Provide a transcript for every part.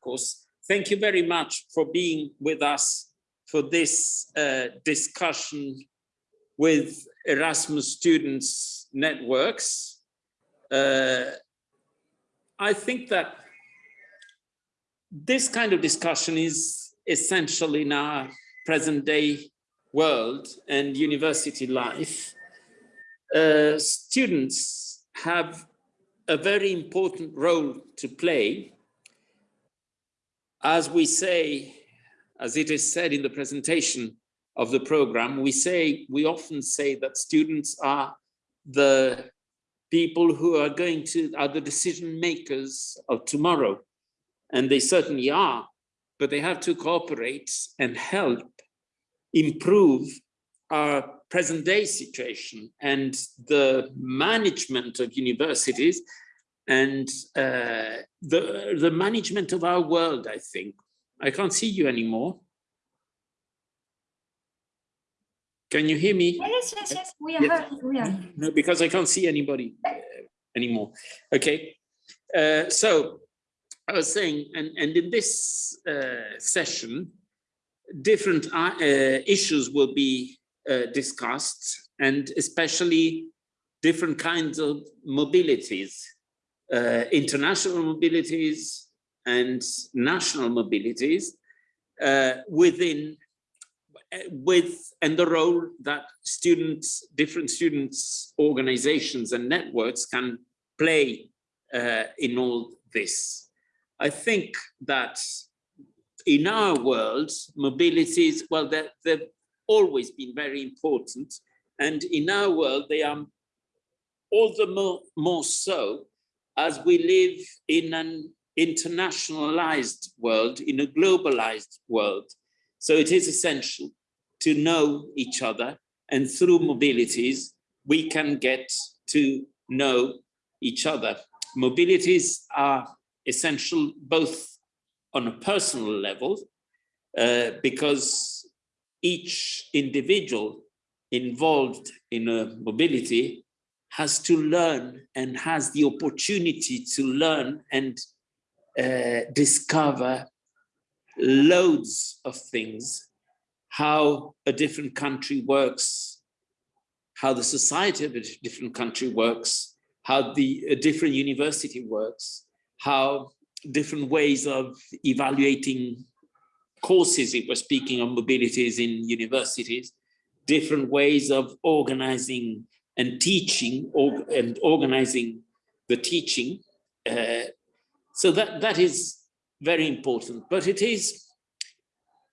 Marcos. Thank you very much for being with us for this uh, discussion with Erasmus Students Networks. Uh, I think that this kind of discussion is essential in our present day world and university life. Uh, students have a very important role to play. As we say, as it is said in the presentation of the program, we say, we often say that students are the people who are going to, are the decision makers of tomorrow. And they certainly are, but they have to cooperate and help improve our present day situation and the management of universities and uh, the, the management of our world, I think. I can't see you anymore. Can you hear me? Yes, yes, yes, we are, Yes. we are. No, because I can't see anybody uh, anymore. Okay, uh, so I was saying, and, and in this uh, session, different uh, uh, issues will be uh, discussed and especially different kinds of mobilities, uh, international mobilities and national mobilities uh, within uh, with and the role that students, different students, organizations and networks can play uh, in all this. I think that in our world, mobilities, well, they've always been very important. And in our world, they are all the more, more so as we live in an internationalized world, in a globalized world. So it is essential to know each other and through mobilities, we can get to know each other. Mobilities are essential both on a personal level, uh, because each individual involved in a mobility has to learn and has the opportunity to learn and uh, discover loads of things, how a different country works, how the society of a different country works, how the different university works, how different ways of evaluating courses, if we're speaking of mobilities in universities, different ways of organizing and teaching or, and organizing the teaching. Uh, so that, that is very important, but it is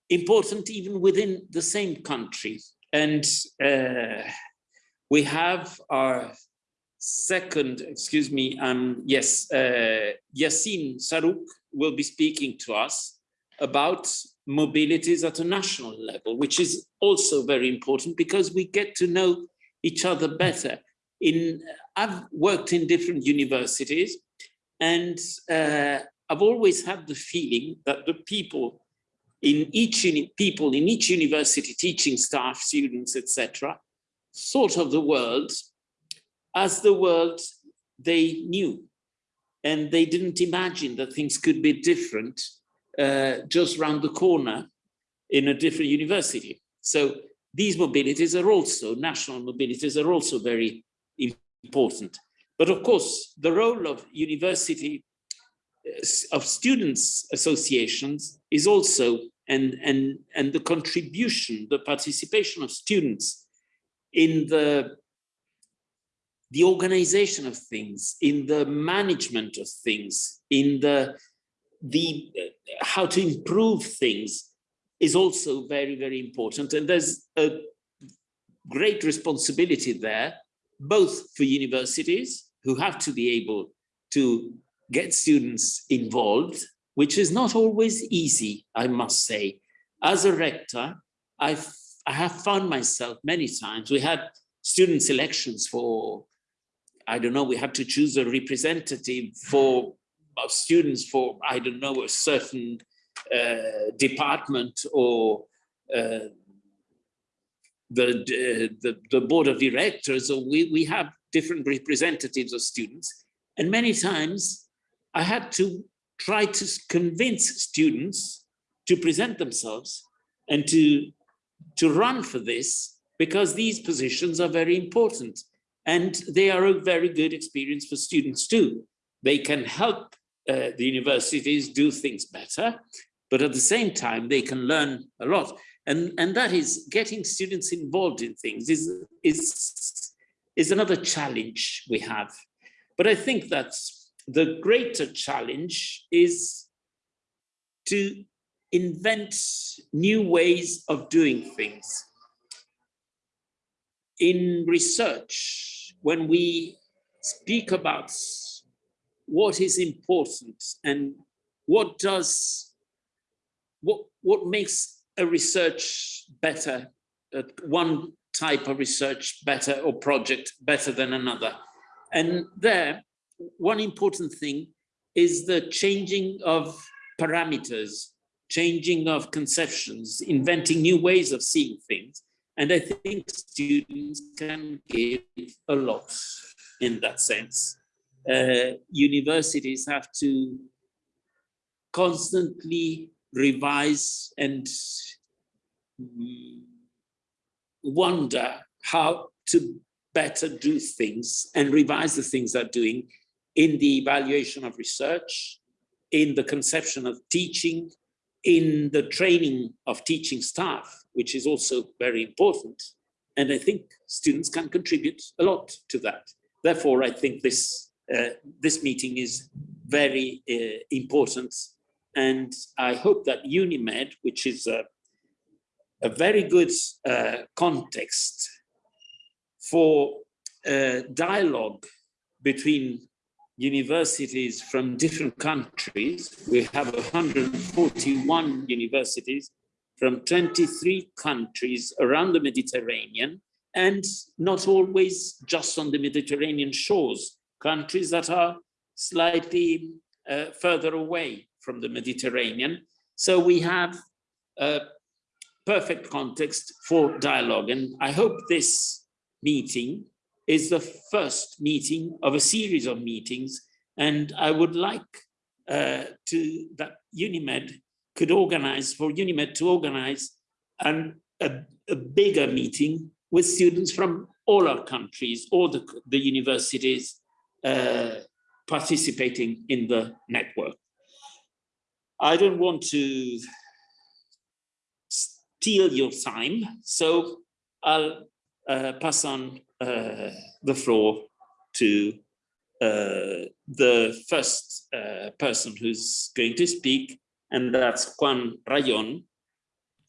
important even within the same country. And uh, we have our second, excuse me, um, yes, uh, Yassine Sarouk will be speaking to us about mobilities at a national level, which is also very important because we get to know each other better. In I've worked in different universities and uh, I've always had the feeling that the people in each people in each university, teaching staff, students, etc., thought of the world as the world they knew. And they didn't imagine that things could be different uh, just around the corner in a different university. So these mobilities are also, national mobilities are also very important. But of course, the role of university, uh, of students associations is also, and, and, and the contribution, the participation of students in the the organization of things, in the management of things, in the the how to improve things is also very, very important. And there's a great responsibility there, both for universities who have to be able to get students involved, which is not always easy, I must say. As a rector, I've, I have found myself many times, we had student selections for I don't know, we had to choose a representative for students for, I don't know, a certain department or uh, the, the, the board of directors, or we, we have different representatives of students. And many times I had to try to convince students to present themselves and to, to run for this because these positions are very important and they are a very good experience for students too. They can help uh, the universities do things better, but at the same time, they can learn a lot. And, and that is getting students involved in things is, is, is another challenge we have. But I think that the greater challenge is to invent new ways of doing things. In research, when we speak about what is important and what does, what, what makes a research better, uh, one type of research better or project better than another. And there, one important thing is the changing of parameters, changing of conceptions, inventing new ways of seeing things. And I think students can give a lot in that sense. Uh, universities have to constantly revise and wonder how to better do things and revise the things they're doing in the evaluation of research, in the conception of teaching, in the training of teaching staff, which is also very important. And I think students can contribute a lot to that. Therefore, I think this, uh, this meeting is very uh, important. And I hope that UNIMED, which is a, a very good uh, context for uh, dialogue between universities from different countries. We have 141 universities from 23 countries around the Mediterranean and not always just on the Mediterranean shores, countries that are slightly uh, further away from the Mediterranean. So we have a perfect context for dialogue. And I hope this meeting is the first meeting of a series of meetings. And I would like uh, to that UNIMED could organize, for UNIMED to organize an, a, a bigger meeting with students from all our countries, all the, the universities uh, participating in the network. I don't want to steal your time, so I'll uh, pass on uh, the floor to uh, the first uh, person who's going to speak, and that's Juan Rayon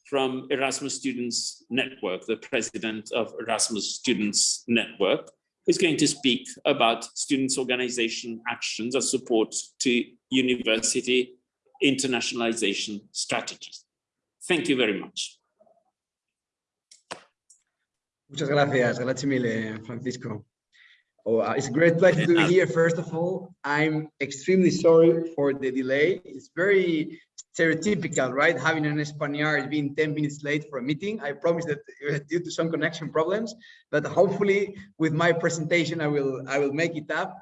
from Erasmus Students Network, the president of Erasmus Students Network, who's going to speak about students' organization actions as support to university internationalization strategies. Thank you very much. Muchas gracias. Gracias mille, Francisco. Oh, uh, it's a great pleasure to be here. First of all, I'm extremely sorry for the delay. It's very stereotypical, right? Having an Spaniard being 10 minutes late for a meeting. I promise that it was due to some connection problems, but hopefully with my presentation, I will, I will make it up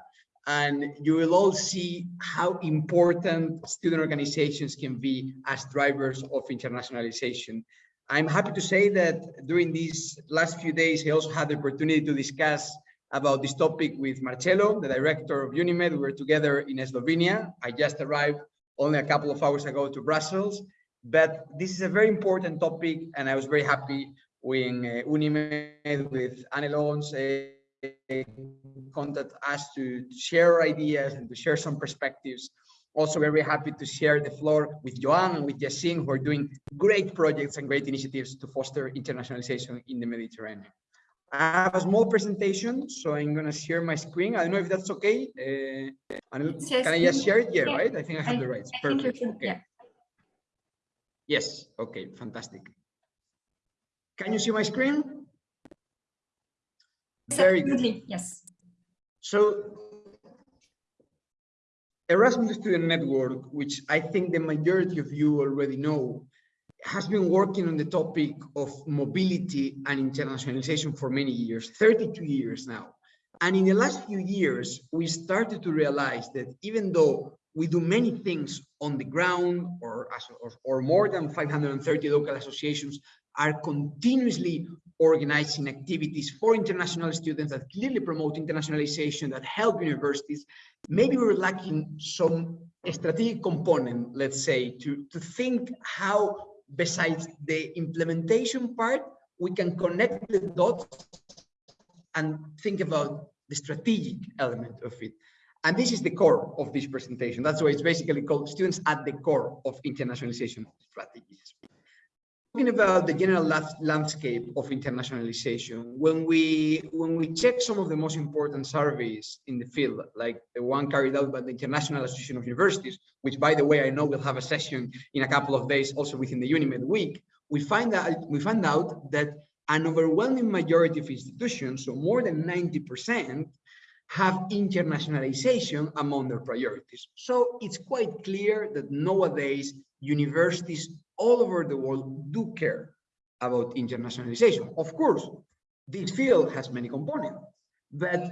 and you will all see how important student organizations can be as drivers of internationalization. I'm happy to say that during these last few days, I also had the opportunity to discuss about this topic with Marcelo, the director of UNIMED. We were together in Slovenia. I just arrived only a couple of hours ago to Brussels, but this is a very important topic, and I was very happy when uh, UNIMED with Anne Lons uh, contact us to share ideas and to share some perspectives also very happy to share the floor with Joan and with Yasin, who are doing great projects and great initiatives to foster internationalization in the Mediterranean. I have a small presentation, so I'm going to share my screen. I don't know if that's okay. Uh, can I just share it? Yeah, yeah, right? I think I have I, the rights. Perfect. okay. Yeah. Yes. Okay. Fantastic. Can you see my screen? Very good. Yes. So Erasmus Student Network, which I think the majority of you already know, has been working on the topic of mobility and internationalization for many years, 32 years now. And in the last few years, we started to realize that even though we do many things on the ground or, or, or more than 530 local associations are continuously organizing activities for international students that clearly promote internationalization, that help universities. Maybe we're lacking some strategic component, let's say, to, to think how, besides the implementation part, we can connect the dots and think about the strategic element of it. And this is the core of this presentation. That's why it's basically called students at the core of internationalization strategies. Talking about the general landscape of internationalization, when we when we check some of the most important surveys in the field, like the one carried out by the International Association of Universities, which by the way, I know we'll have a session in a couple of days also within the UNIMED week, we find that we find out that an overwhelming majority of institutions, so more than 90%, have internationalization among their priorities. So it's quite clear that nowadays universities all over the world do care about internationalization. Of course, this field has many components, but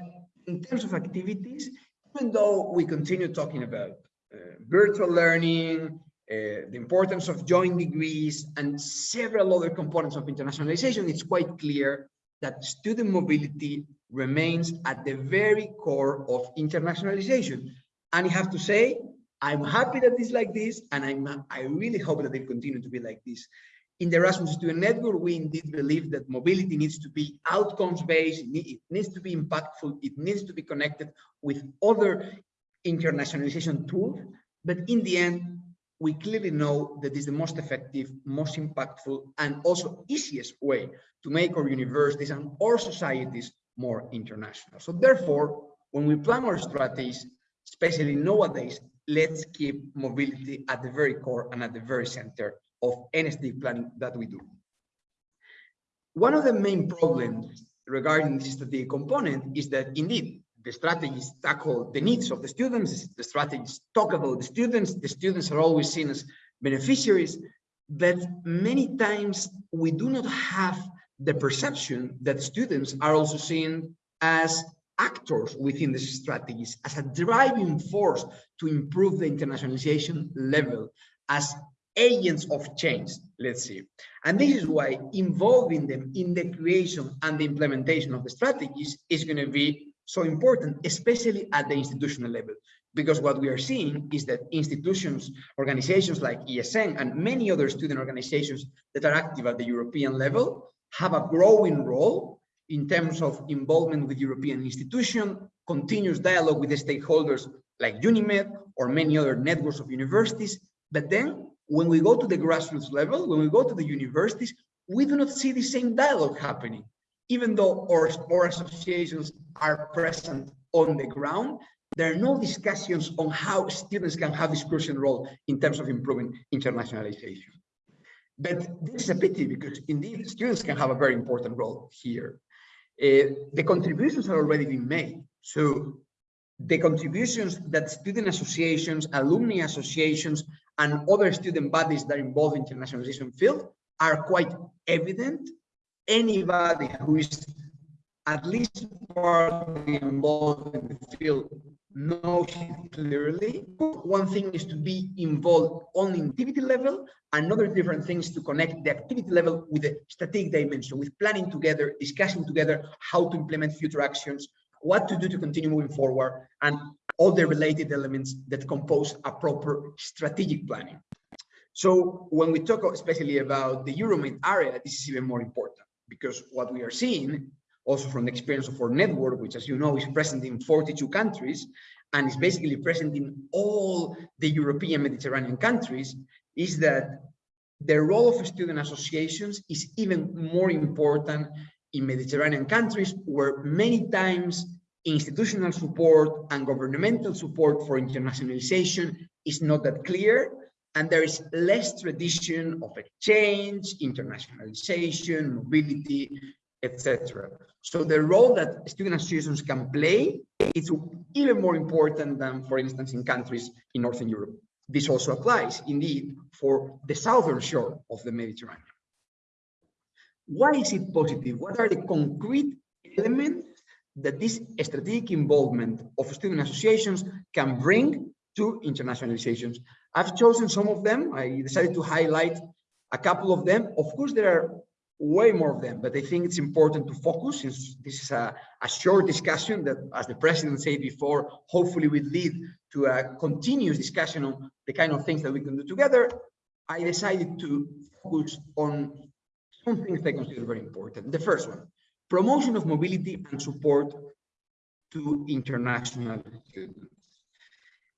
in terms of activities, even though we continue talking about uh, virtual learning, uh, the importance of joint degrees and several other components of internationalization, it's quite clear that student mobility remains at the very core of internationalization. And I have to say, I'm happy that it's like this, and I'm, I really hope that it continue to be like this. In the Erasmus Student Network, we indeed believe that mobility needs to be outcomes-based, it needs to be impactful, it needs to be connected with other internationalization tools, but in the end, we clearly know that is the most effective, most impactful, and also easiest way to make our universities and our societies more international. So therefore, when we plan our strategies, especially nowadays, let's keep mobility at the very core and at the very center of NSD planning that we do. One of the main problems regarding this strategic component is that indeed the strategies tackle the needs of the students, the strategies talk about the students, the students are always seen as beneficiaries, but many times we do not have the perception that students are also seen as actors within the strategies, as a driving force to improve the internationalization level, as agents of change, let's see. And this is why involving them in the creation and the implementation of the strategies is going to be so important, especially at the institutional level. Because what we are seeing is that institutions, organizations like ESN and many other student organizations that are active at the European level have a growing role in terms of involvement with European institutions, continuous dialogue with the stakeholders like UNIMED or many other networks of universities. But then when we go to the grassroots level, when we go to the universities, we do not see the same dialogue happening even though our, our associations are present on the ground, there are no discussions on how students can have this crucial role in terms of improving internationalization. But this is a pity because indeed students can have a very important role here. Uh, the contributions are already being made. So the contributions that student associations, alumni associations, and other student bodies that are involved involve internationalization field are quite evident anybody who is at least partly involved in the field it clearly. One thing is to be involved on the activity level. Another different thing is to connect the activity level with the strategic dimension, with planning together, discussing together how to implement future actions, what to do to continue moving forward, and all the related elements that compose a proper strategic planning. So when we talk especially about the Euromed area, this is even more important because what we are seeing also from the experience of our network, which as you know is present in 42 countries and is basically present in all the European Mediterranean countries, is that the role of student associations is even more important in Mediterranean countries where many times institutional support and governmental support for internationalization is not that clear and there is less tradition of exchange, internationalization, mobility, etc. So the role that student associations can play is even more important than, for instance, in countries in Northern Europe. This also applies, indeed, for the southern shore of the Mediterranean. Why is it positive? What are the concrete elements that this strategic involvement of student associations can bring to internationalizations. I've chosen some of them. I decided to highlight a couple of them. Of course, there are way more of them, but I think it's important to focus since this is a, a short discussion that, as the president said before, hopefully will lead to a continuous discussion on the kind of things that we can do together. I decided to focus on some things that I consider very important. The first one, promotion of mobility and support to international students.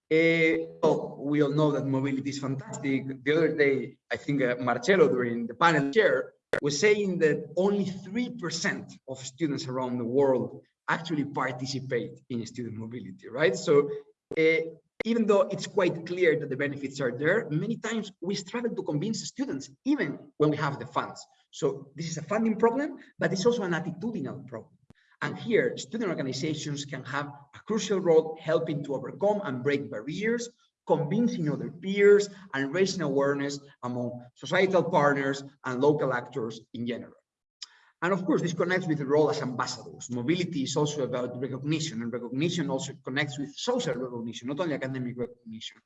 Uh, well, we all know that mobility is fantastic. The other day, I think uh, Marcelo during the panel chair was saying that only 3% of students around the world actually participate in student mobility, right? So uh, even though it's quite clear that the benefits are there, many times we struggle to convince students, even when we have the funds. So this is a funding problem, but it's also an attitudinal problem. And here, student organizations can have a crucial role helping to overcome and break barriers, convincing other peers, and raising awareness among societal partners and local actors in general. And of course, this connects with the role as ambassadors. Mobility is also about recognition, and recognition also connects with social recognition, not only academic recognition.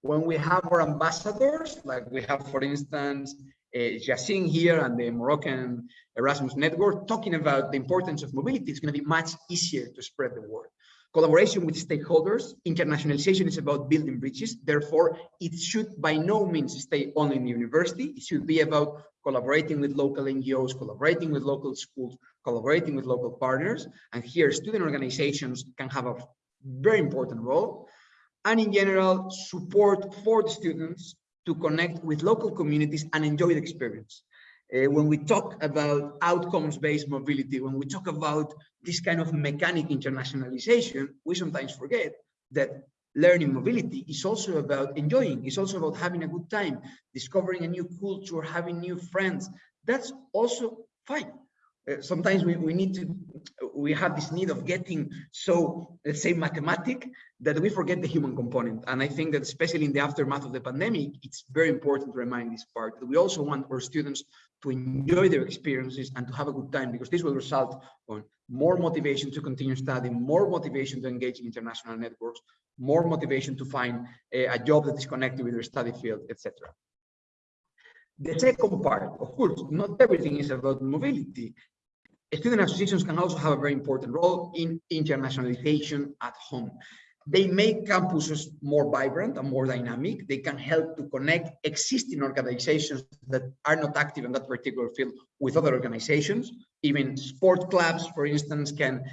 When we have our ambassadors, like we have, for instance, uh, Yassin here and the Moroccan Erasmus network talking about the importance of mobility, it's going to be much easier to spread the word. Collaboration with stakeholders, internationalization is about building bridges. Therefore, it should by no means stay only in the university. It should be about collaborating with local NGOs, collaborating with local schools, collaborating with local partners. And here, student organizations can have a very important role. And in general, support for the students to connect with local communities and enjoy the experience. Uh, when we talk about outcomes-based mobility, when we talk about this kind of mechanic internationalization, we sometimes forget that learning mobility is also about enjoying, it's also about having a good time, discovering a new culture, having new friends. That's also fine. Uh, sometimes we, we need to, we have this need of getting so, let's say, mathematic that we forget the human component. And I think that especially in the aftermath of the pandemic, it's very important to remind this part that we also want our students to enjoy their experiences and to have a good time because this will result on more motivation to continue studying, more motivation to engage in international networks, more motivation to find a, a job that is connected with their study field, etc. The second part, of course, not everything is about mobility. Student associations can also have a very important role in internationalization at home. They make campuses more vibrant and more dynamic. They can help to connect existing organizations that are not active in that particular field with other organizations. Even sport clubs, for instance, can,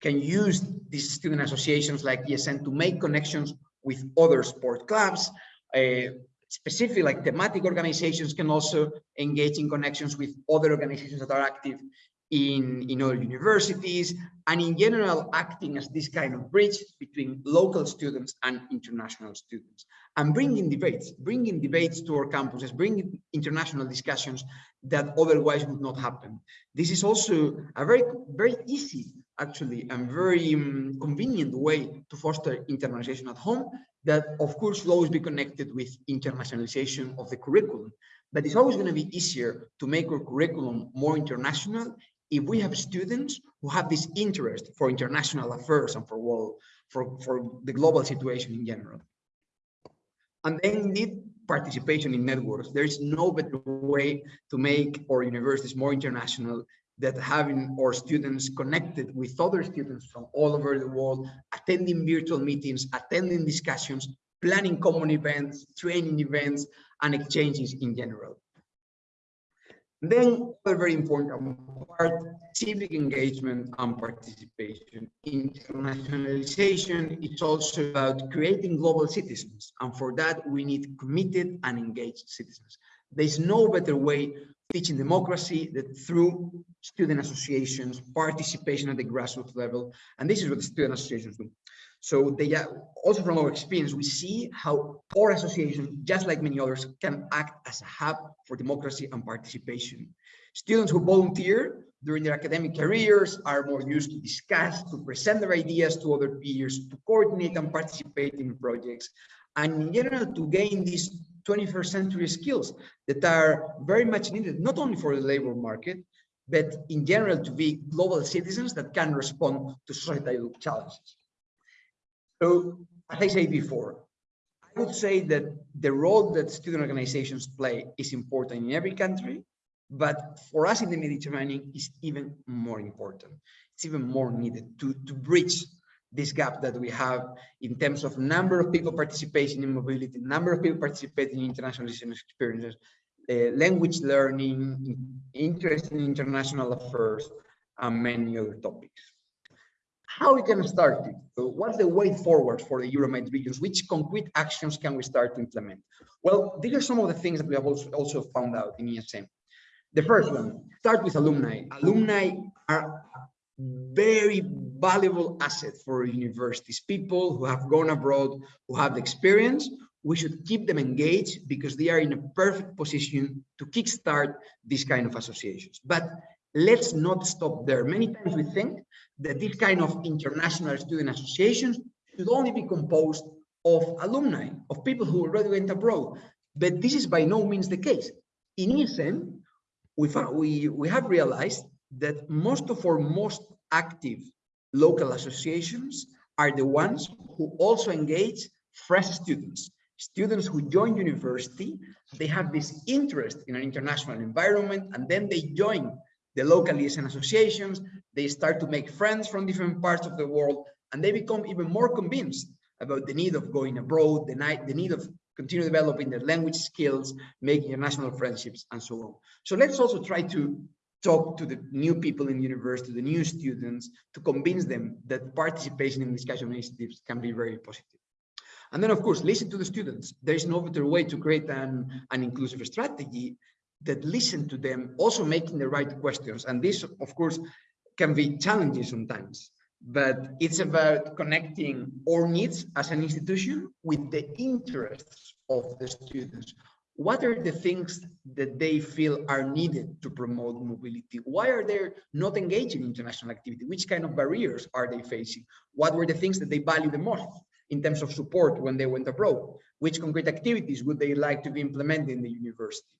can use these student associations like ESN to make connections with other sport clubs. Uh, specific like thematic organizations can also engage in connections with other organizations that are active in, in universities, and in general, acting as this kind of bridge between local students and international students, and bringing debates, bringing debates to our campuses, bringing international discussions that otherwise would not happen. This is also a very, very easy, actually, and very um, convenient way to foster internationalization at home that, of course, will always be connected with internationalization of the curriculum. But it's always going to be easier to make our curriculum more international if we have students who have this interest for international affairs and for world, for, for the global situation in general. And then need participation in networks. There is no better way to make our universities more international than having our students connected with other students from all over the world, attending virtual meetings, attending discussions, planning common events, training events, and exchanges in general. Then a very important part, civic engagement and participation. Internationalization, it's also about creating global citizens. And for that, we need committed and engaged citizens. There's no better way teaching democracy than through student associations, participation at the grassroots level. And this is what the student associations do. So they also from our experience, we see how our association, just like many others, can act as a hub for democracy and participation. Students who volunteer during their academic careers are more used to discuss, to present their ideas to other peers, to coordinate and participate in projects, and in general to gain these 21st century skills that are very much needed, not only for the labor market, but in general to be global citizens that can respond to societal challenges. So as I said before, I would say that the role that student organizations play is important in every country, but for us in the Mediterranean is even more important. It's even more needed to, to bridge this gap that we have in terms of number of people participating in mobility, number of people participating in internationalization experiences, uh, language learning, interest in international affairs, and many other topics. How we can start it? Uh, so what's the way forward for the Euromed regions? Which concrete actions can we start to implement? Well, these are some of the things that we have also, found out in ESN. The first one, start with alumni. Alumni are very valuable asset for universities. People who have gone abroad, who have the experience, we should keep them engaged because they are in a perfect position to kickstart this kind of associations. But let's not stop there. Many times we think that this kind of international student associations should only be composed of alumni, of people who already went abroad. But this is by no means the case. In ESN, we, we, we have realized that most of our most active local associations are the ones who also engage fresh students. Students who join university, they have this interest in an international environment, and then they join the local ESN associations, they start to make friends from different parts of the world, and they become even more convinced about the need of going abroad, the, the need of continue developing their language skills, making international friendships, and so on. So let's also try to talk to the new people in the university, the new students, to convince them that participation in discussion initiatives can be very positive. And then, of course, listen to the students. There is no better way to create an, an inclusive strategy that listen to them, also making the right questions. And this, of course, can be challenging sometimes, but it's about connecting our needs as an institution with the interests of the students what are the things that they feel are needed to promote mobility? Why are they not engaging in international activity? Which kind of barriers are they facing? What were the things that they value the most in terms of support when they went abroad? Which concrete activities would they like to be implemented in the university?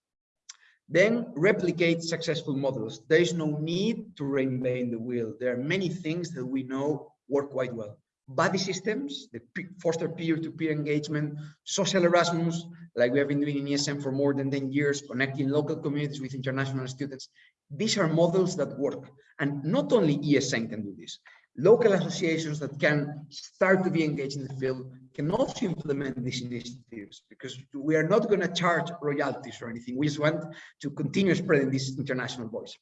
Then replicate successful models. There is no need to reinvent the wheel. There are many things that we know work quite well buddy systems, the foster peer-to-peer -peer engagement, social Erasmus, like we have been doing in ESN for more than 10 years, connecting local communities with international students. These are models that work. And not only ESN can do this. Local associations that can start to be engaged in the field can also implement these initiatives because we are not going to charge royalties or anything. We just want to continue spreading this international voice.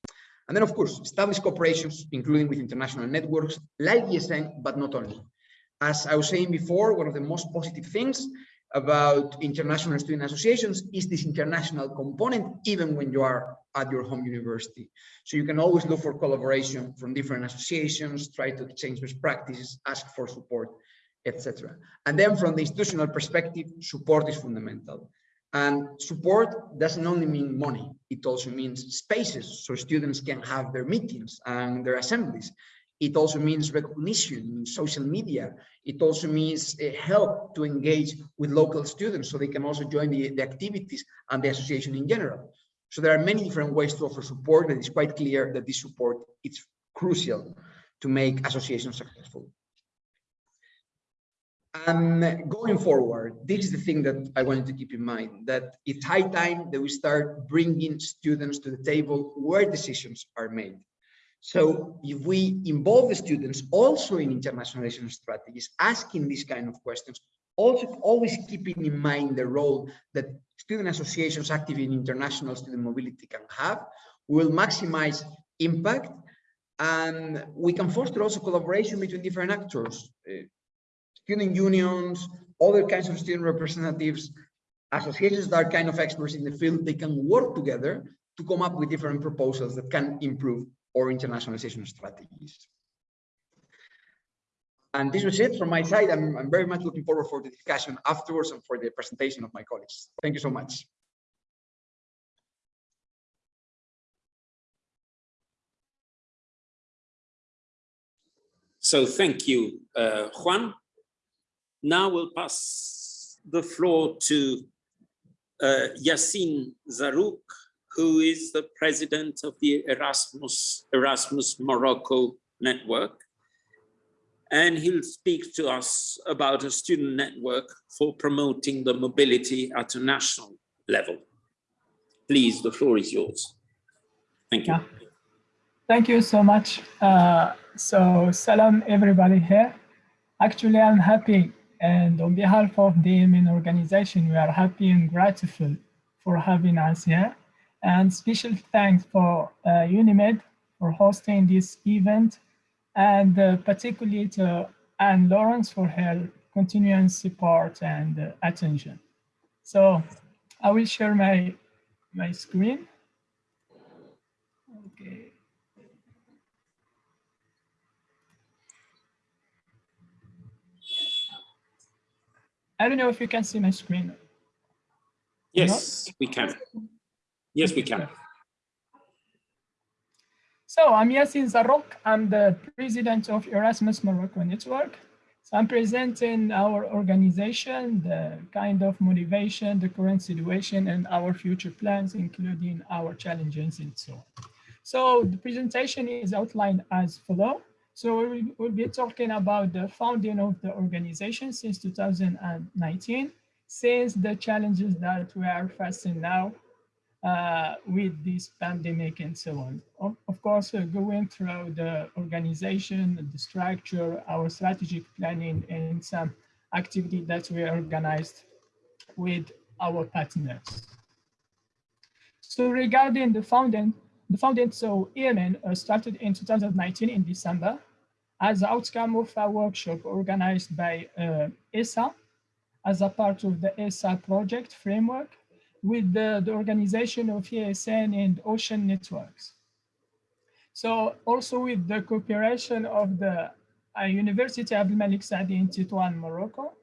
And then, of course, establish cooperations, including with international networks like ESN, but not only as I was saying before, one of the most positive things about international student associations is this international component, even when you are at your home university. So you can always look for collaboration from different associations, try to exchange best practices, ask for support, etc. And then from the institutional perspective, support is fundamental. And support doesn't only mean money, it also means spaces so students can have their meetings and their assemblies. It also means recognition in social media. It also means uh, help to engage with local students so they can also join the, the activities and the association in general. So there are many different ways to offer support, and it's quite clear that this support is crucial to make associations successful. And going forward, this is the thing that I wanted to keep in mind, that it's high time that we start bringing students to the table where decisions are made. So if we involve the students also in internationalization strategies, asking these kind of questions, also always keeping in mind the role that student associations active in international student mobility can have, will maximize impact and we can foster also collaboration between different actors, uh, student unions, other kinds of student representatives, associations that are kind of experts in the field, they can work together to come up with different proposals that can improve or internationalization strategies. And this was it from my side. I'm, I'm very much looking forward for the discussion afterwards and for the presentation of my colleagues. Thank you so much. So thank you, uh, Juan. Now we'll pass the floor to uh, Yassine Zarouk, who is the president of the Erasmus, Erasmus Morocco network. and he'll speak to us about a student network for promoting the mobility at a national level. Please, the floor is yours. Thank you. Yeah. Thank you so much. Uh, so, salam everybody here. Actually, I'm happy and on behalf of the AMN organization, we are happy and grateful for having us here. And special thanks for uh, UNIMED for hosting this event and uh, particularly to Anne Lawrence for her continuing support and uh, attention. So I will share my, my screen. Okay. I don't know if you can see my screen. Yes, we can. Yes, we can. So I'm Yassine Zarok. I'm the president of Erasmus Morocco Network. So I'm presenting our organization, the kind of motivation, the current situation, and our future plans, including our challenges and so on. So the presentation is outlined as follow. So we will be talking about the founding of the organization since 2019, since the challenges that we are facing now with this pandemic and so on. Of, of course, uh, going through the organization, the structure, our strategic planning, and some activity that we organized with our partners. So regarding the founding, the founding, so EMN uh, started in 2019 in December as the outcome of a workshop organized by uh, ESA as a part of the ESA project framework with the, the organization of ESN and Ocean Networks. So also with the cooperation of the uh, University of Malik Saadi in Tétouan, Morocco,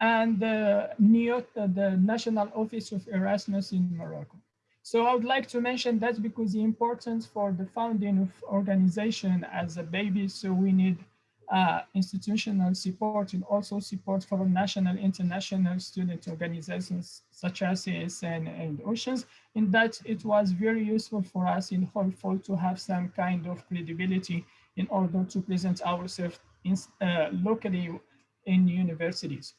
and the NIOT, the National Office of Erasmus in Morocco. So I would like to mention that because the importance for the founding of organization as a baby, so we need uh, institutional support and also support for national international student organizations such as ASN and Oceans, in that it was very useful for us in helpful to have some kind of credibility in order to present ourselves in, uh, locally in universities.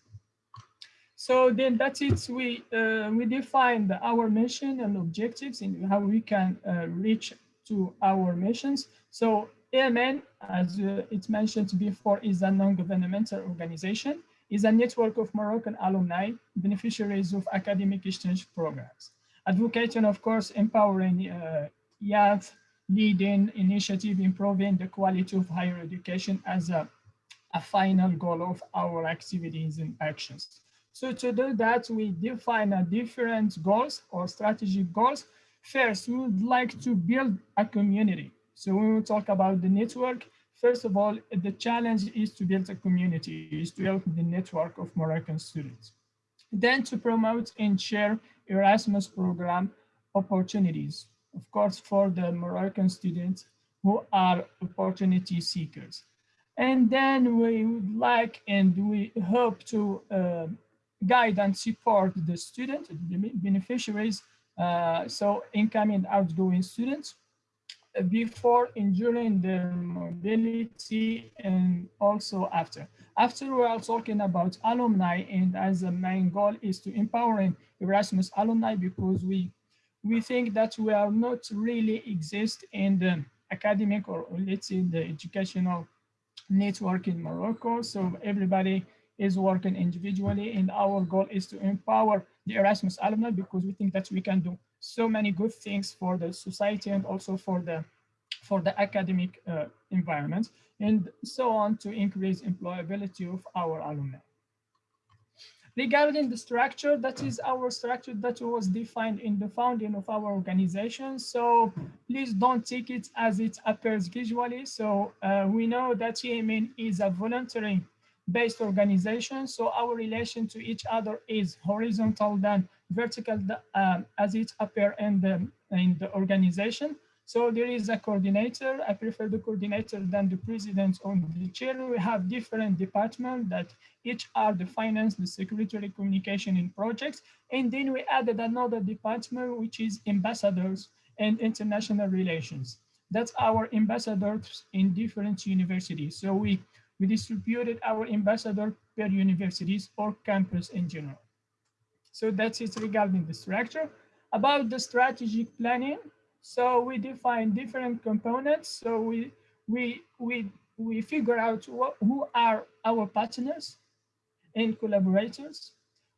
So then that's it. We uh, we defined our mission and objectives and how we can uh, reach to our missions. So AMN, as uh, mentioned before, is a non-governmental organization, is a network of Moroccan alumni, beneficiaries of academic exchange programs, advocating, of course, empowering uh, youth, leading initiative, improving the quality of higher education as a, a final goal of our activities and actions. So to do that, we define a different goals or strategic goals. First, we would like to build a community. So when we talk about the network, first of all, the challenge is to build a community, is to help the network of Moroccan students. Then to promote and share Erasmus program opportunities, of course, for the Moroccan students who are opportunity seekers. And then we would like and we hope to uh, guide and support the student, the beneficiaries, uh, so incoming and outgoing students, before and during their mobility and also after. After we are talking about alumni and as a main goal is to empowering Erasmus alumni because we we think that we are not really exist in the academic or let's say the educational network in Morocco. So everybody is working individually and our goal is to empower the Erasmus alumni because we think that we can do so many good things for the society and also for the for the academic uh, environment and so on to increase employability of our alumni. Regarding the structure, that is our structure that was defined in the founding of our organization. So please don't take it as it appears visually. So uh, we know that EMN is a voluntary based organization. So our relation to each other is horizontal than vertical um, as it appear in the, in the organization. So there is a coordinator. I prefer the coordinator than the president or the chair. We have different departments that each are the finance, the secretary, communication and projects. And then we added another department, which is ambassadors and international relations. That's our ambassadors in different universities. So we we distributed our ambassador per universities or campus in general. So that's it regarding the structure. About the strategic planning, so we define different components. So we we we we figure out what, who are our partners and collaborators,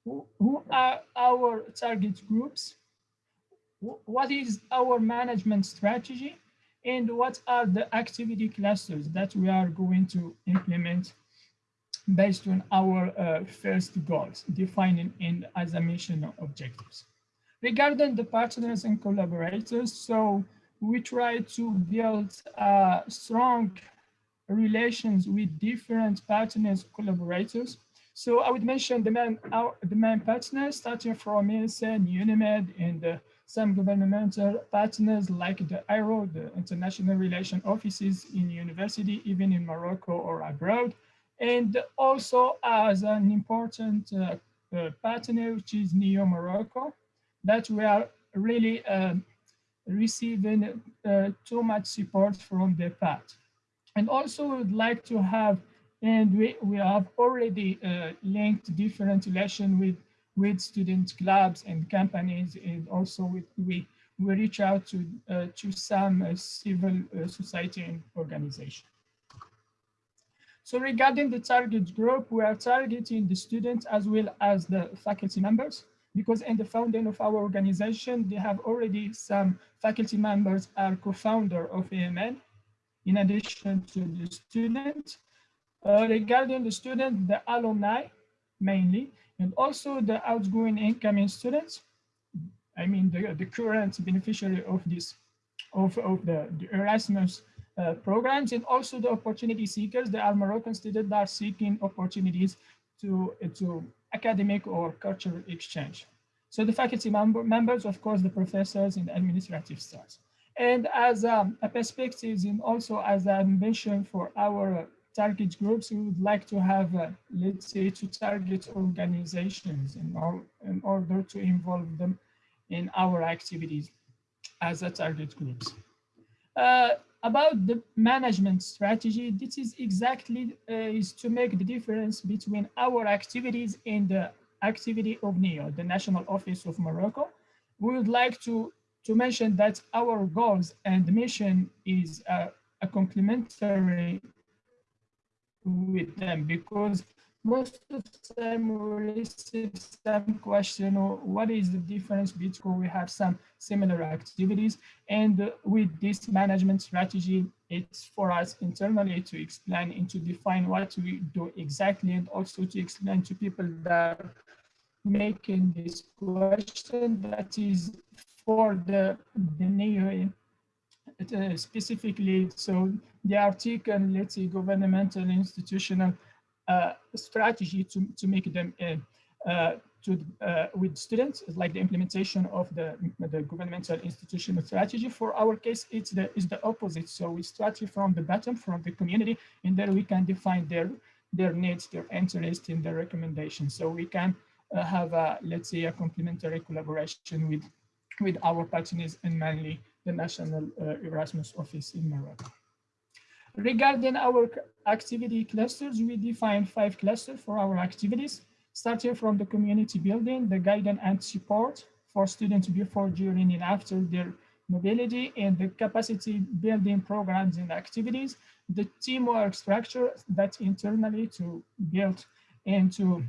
who, who are our target groups, what is our management strategy, and what are the activity clusters that we are going to implement based on our uh, first goals, defining in as a mission objectives. Regarding the partners and collaborators, so we try to build uh, strong relations with different partners, collaborators. So I would mention the main, our, the main partners, starting from INSEN, UNIMED, and uh, some governmental partners like the IRO, the International Relation Offices in university, even in Morocco or abroad. And also as an important uh, uh, partner, which is NEO Morocco, that we are really uh, receiving uh, too much support from the part. And also we would like to have, and we, we have already linked different relation with, with student clubs and companies, and also with, we, we reach out to, uh, to some uh, civil uh, society organization. So regarding the target group, we are targeting the students as well as the faculty members because in the founding of our organization, they have already some faculty members are co-founder of AMN, in addition to the student. Uh, regarding the student, the alumni mainly, and also the outgoing incoming students. I mean, the, the current beneficiary of this, of, of the, the Erasmus uh, programs, and also the opportunity seekers, the Al Moroccan students that are seeking opportunities to, to academic or cultural exchange. So the faculty member, members, of course, the professors and administrative staff. And as um, a perspective and also as a mission for our target groups, we would like to have, uh, let's say, to target organizations in, all, in order to involve them in our activities as a target groups. Uh, about the management strategy, this is exactly uh, is to make the difference between our activities and the activity of NEO, the National Office of Morocco. We would like to to mention that our goals and mission is uh, a complementary with them because most of the time we receive some question or what is the difference between we have some similar activities and with this management strategy? It's for us internally to explain and to define what we do exactly and also to explain to people that are making this question that is for the, the NEO uh, specifically, so the article, let's say, governmental institutional strategy to, to make them uh, uh to uh, with students, like the implementation of the, the governmental institutional strategy. For our case, it's the, it's the opposite. So we start from the bottom, from the community, and then we can define their, their needs, their interests, and their recommendations. So we can uh, have, a, let's say, a complementary collaboration with with our partners and mainly the National uh, Erasmus Office in Morocco. Regarding our activity clusters, we define five clusters for our activities, starting from the community building, the guidance and support for students before, during, and after their mobility, and the capacity building programs and activities, the teamwork structure that internally to build and to,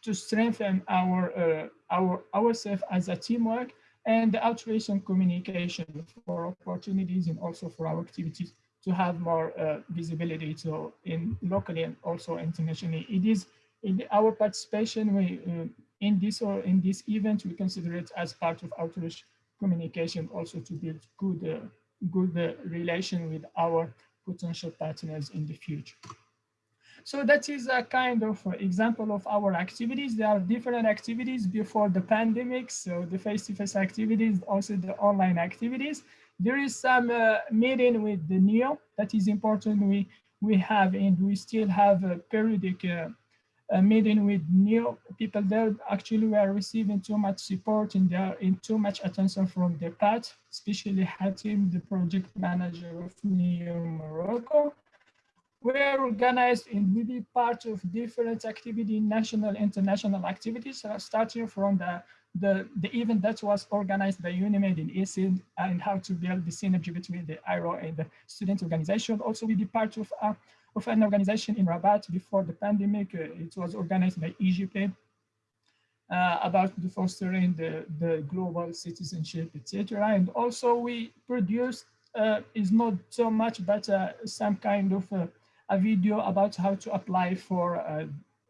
to strengthen our, uh, our ourselves as a teamwork, and the outreach and communication for opportunities and also for our activities to have more uh, visibility so in locally and also internationally. It is in our participation we, uh, in this or in this event, we consider it as part of outreach communication also to build good, uh, good uh, relation with our potential partners in the future. So that is a kind of example of our activities. There are different activities before the pandemic. So the face-to-face -face activities, also the online activities. There is some uh, meeting with the NEO that is important. We we have and we still have a periodic uh, a meeting with NEO people there. Actually, we are receiving too much support and they are in too much attention from their part, especially Hatim, the project manager of NEO Morocco we're organized and we be part of different activity, national, international activities, uh, starting from the, the, the event that was organized by UNIMED in ESID and how to build the synergy between the IRO and the student organization. Also, we be part of, of an organization in Rabat before the pandemic. Uh, it was organized by EGP uh, about the fostering the, the global citizenship, etc. And also we produced uh, is not so much, but uh, some kind of uh, a video about how to apply for uh,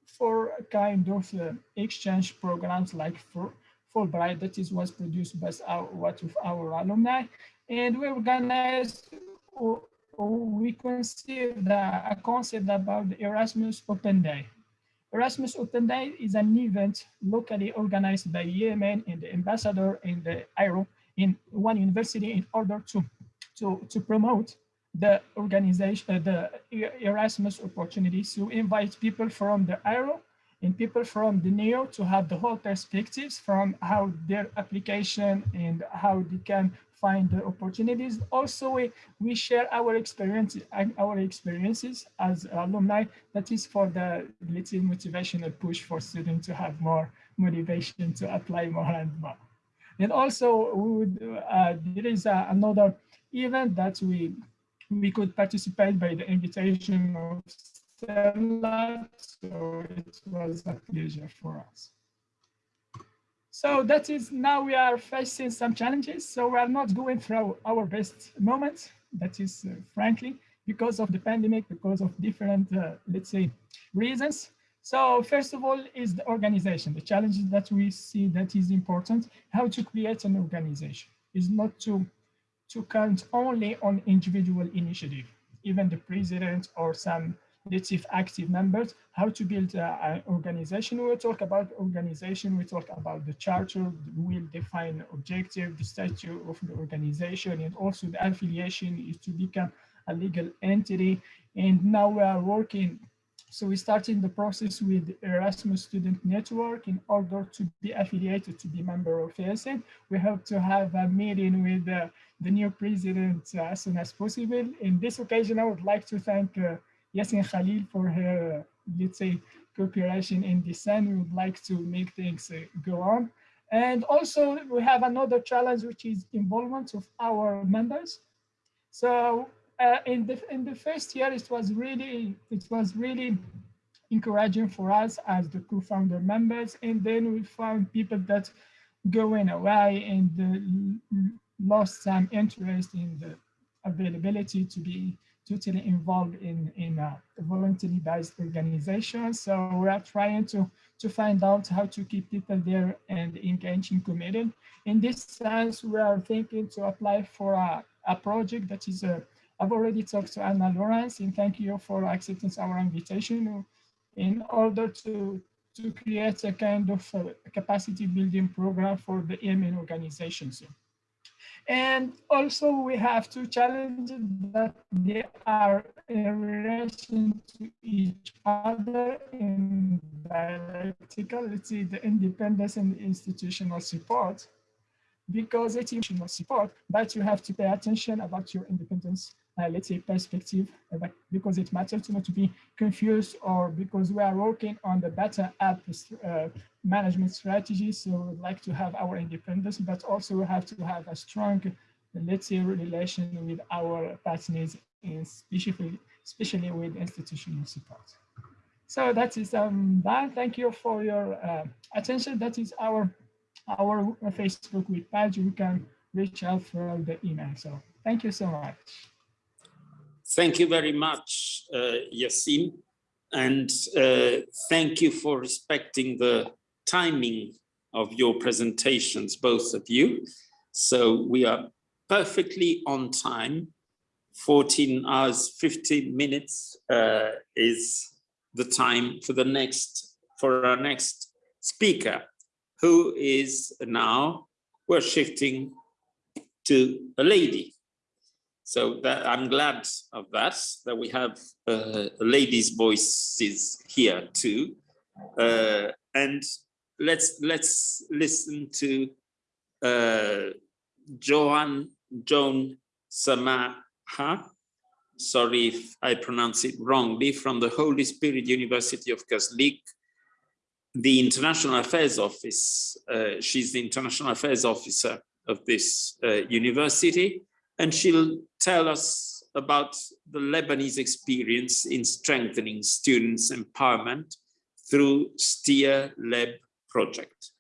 for kind of exchange programs like for Fulbright that is was produced by our what of our alumni, and we organized or, or we conceived a concept about the Erasmus Open Day. Erasmus Open Day is an event locally organized by Yemen and the ambassador in the IRO in one university in order to to, to promote the organization, uh, the Erasmus opportunities to invite people from the IRO and people from the NEO to have the whole perspectives from how their application and how they can find the opportunities. Also, we, we share our experiences, our experiences as alumni. That is for the little motivational push for students to have more motivation to apply more and more. And also, would, uh, there is uh, another event that we we could participate by the invitation of So it was a pleasure for us. So that is now we are facing some challenges. So we are not going through our best moments. That is uh, frankly because of the pandemic, because of different, uh, let's say, reasons. So first of all is the organization. The challenges that we see that is important, how to create an organization is not to to count only on individual initiative, even the president or some native active members, how to build an organization. We'll talk about organization, we talk about the charter, we'll define objective, the statute of the organization, and also the affiliation is to become a legal entity. And now we are working so we started the process with Erasmus Student Network in order to be affiliated to be member of ESN. We hope to have a meeting with uh, the new president uh, as soon as possible. In this occasion, I would like to thank uh, Yasin Khalil for her, let's say, cooperation in design. we would like to make things uh, go on. And also we have another challenge, which is involvement of our members. So uh, in the in the first year, it was really it was really encouraging for us as the co-founder members, and then we found people that going away and uh, lost some interest in the availability to be totally involved in in a voluntarily based organization. So we are trying to to find out how to keep people there and engaging committed. In this sense, we are thinking to apply for a, a project that is a I've already talked to Anne-Laurence and thank you for accepting our invitation in order to, to create a kind of uh, capacity building program for the Yemen organizations. And also we have two challenges that they are in relation to each other in dialectical, let's the independence and institutional support. Because it's institutional support, but you have to pay attention about your independence uh, let's say, perspective, uh, but because it matters not to be confused or because we are working on the better app uh, management strategy. So we'd like to have our independence, but also we have to have a strong, let's say, relation with our partners, especially, especially with institutional support. So that is um, that. Thank you for your uh, attention. That is our our Facebook page. You can reach out through the email. So thank you so much. Thank you very much, uh, Yassin, and uh, thank you for respecting the timing of your presentations, both of you. So we are perfectly on time. 14 hours, 15 minutes uh, is the time for the next, for our next speaker, who is now, we're shifting to a lady. So that I'm glad of that, that we have uh, ladies' voices here too. Uh, and let's let's listen to uh, Joan Joan Samaha, sorry if I pronounce it wrongly, from the Holy Spirit University of Kaslik, the International Affairs Office. Uh, she's the International Affairs Officer of this uh, university, and she'll tell us about the Lebanese experience in strengthening students' empowerment through STEER Lab project.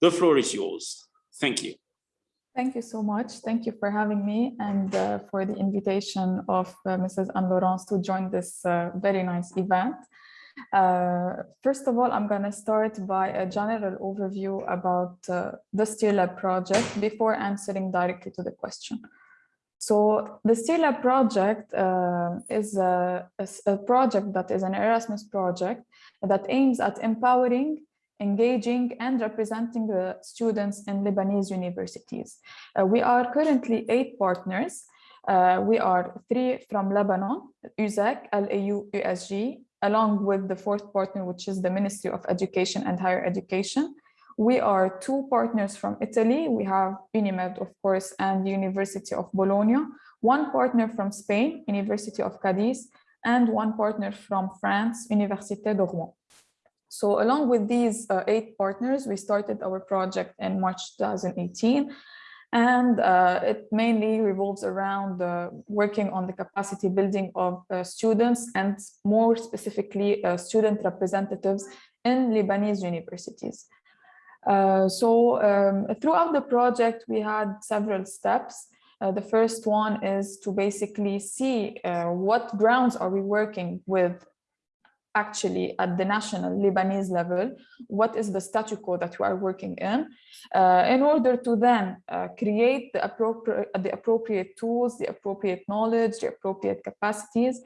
The floor is yours. Thank you. Thank you so much. Thank you for having me and uh, for the invitation of uh, Mrs. Anne-Laurence to join this uh, very nice event. Uh, first of all, I'm going to start by a general overview about uh, the STEER Lab project before answering directly to the question. So the STEER Lab project uh, is a, a, a project that is an Erasmus project that aims at empowering engaging and representing the students in Lebanese universities. Uh, we are currently eight partners. Uh, we are three from Lebanon, USEK, LAU, USJ, along with the fourth partner, which is the Ministry of Education and Higher Education. We are two partners from Italy. We have UNIMED, of course, and the University of Bologna, one partner from Spain, University of Cadiz, and one partner from France, Université de Rouen. So along with these uh, eight partners, we started our project in March 2018. And uh, it mainly revolves around uh, working on the capacity building of uh, students and more specifically uh, student representatives in Lebanese universities. Uh, so um, throughout the project, we had several steps. the first one is to basically see what grounds are we working with actually at the national Lebanese level, what is the statu quo that we are working in, uh, in order to then uh, create the appropriate, the appropriate tools, the appropriate knowledge, the appropriate capacities,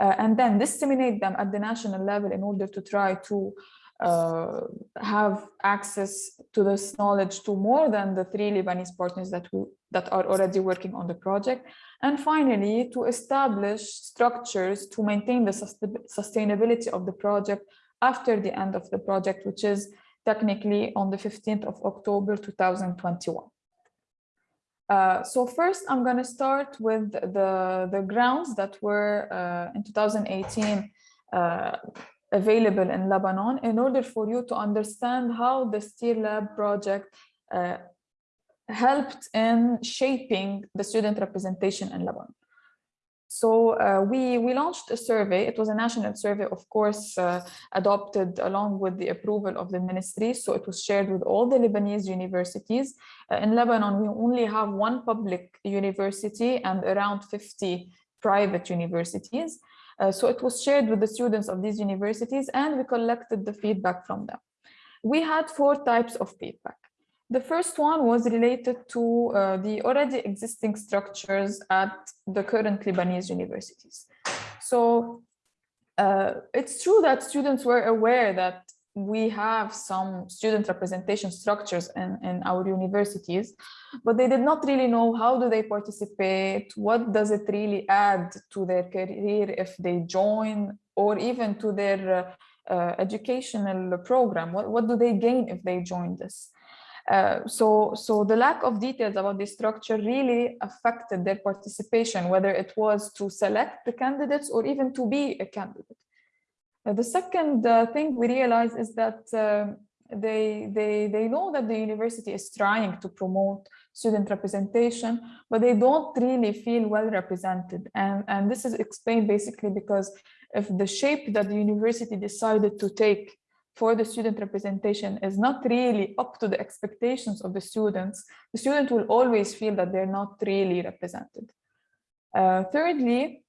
uh, and then disseminate them at the national level in order to try to uh, have access to this knowledge to more than the three Lebanese partners that, we, that are already working on the project. And finally, to establish structures to maintain the sustainability of the project after the end of the project, which is technically on the 15th of October 2021. Uh, so first, I'm going to start with the, the grounds that were uh, in 2018 uh, available in Lebanon in order for you to understand how the STEER Lab project uh, helped in shaping the student representation in Lebanon. So uh, we, we launched a survey. It was a national survey, of course, uh, adopted along with the approval of the ministry. So it was shared with all the Lebanese universities. Uh, in Lebanon, we only have one public university and around 50 private universities. Uh, so it was shared with the students of these universities and we collected the feedback from them. We had four types of feedback. The first one was related to uh, the already existing structures at the current Lebanese universities. So uh, it's true that students were aware that we have some student representation structures in, in our universities, but they did not really know how do they participate, what does it really add to their career if they join, or even to their uh, uh, educational program, what, what do they gain if they join this? Uh, so, so the lack of details about the structure really affected their participation, whether it was to select the candidates or even to be a candidate. Uh, the second uh, thing we realize is that uh, they, they, they know that the university is trying to promote student representation, but they don't really feel well represented. And, and this is explained basically because if the shape that the university decided to take for the student representation is not really up to the expectations of the students, the student will always feel that they're not really represented. Uh, thirdly,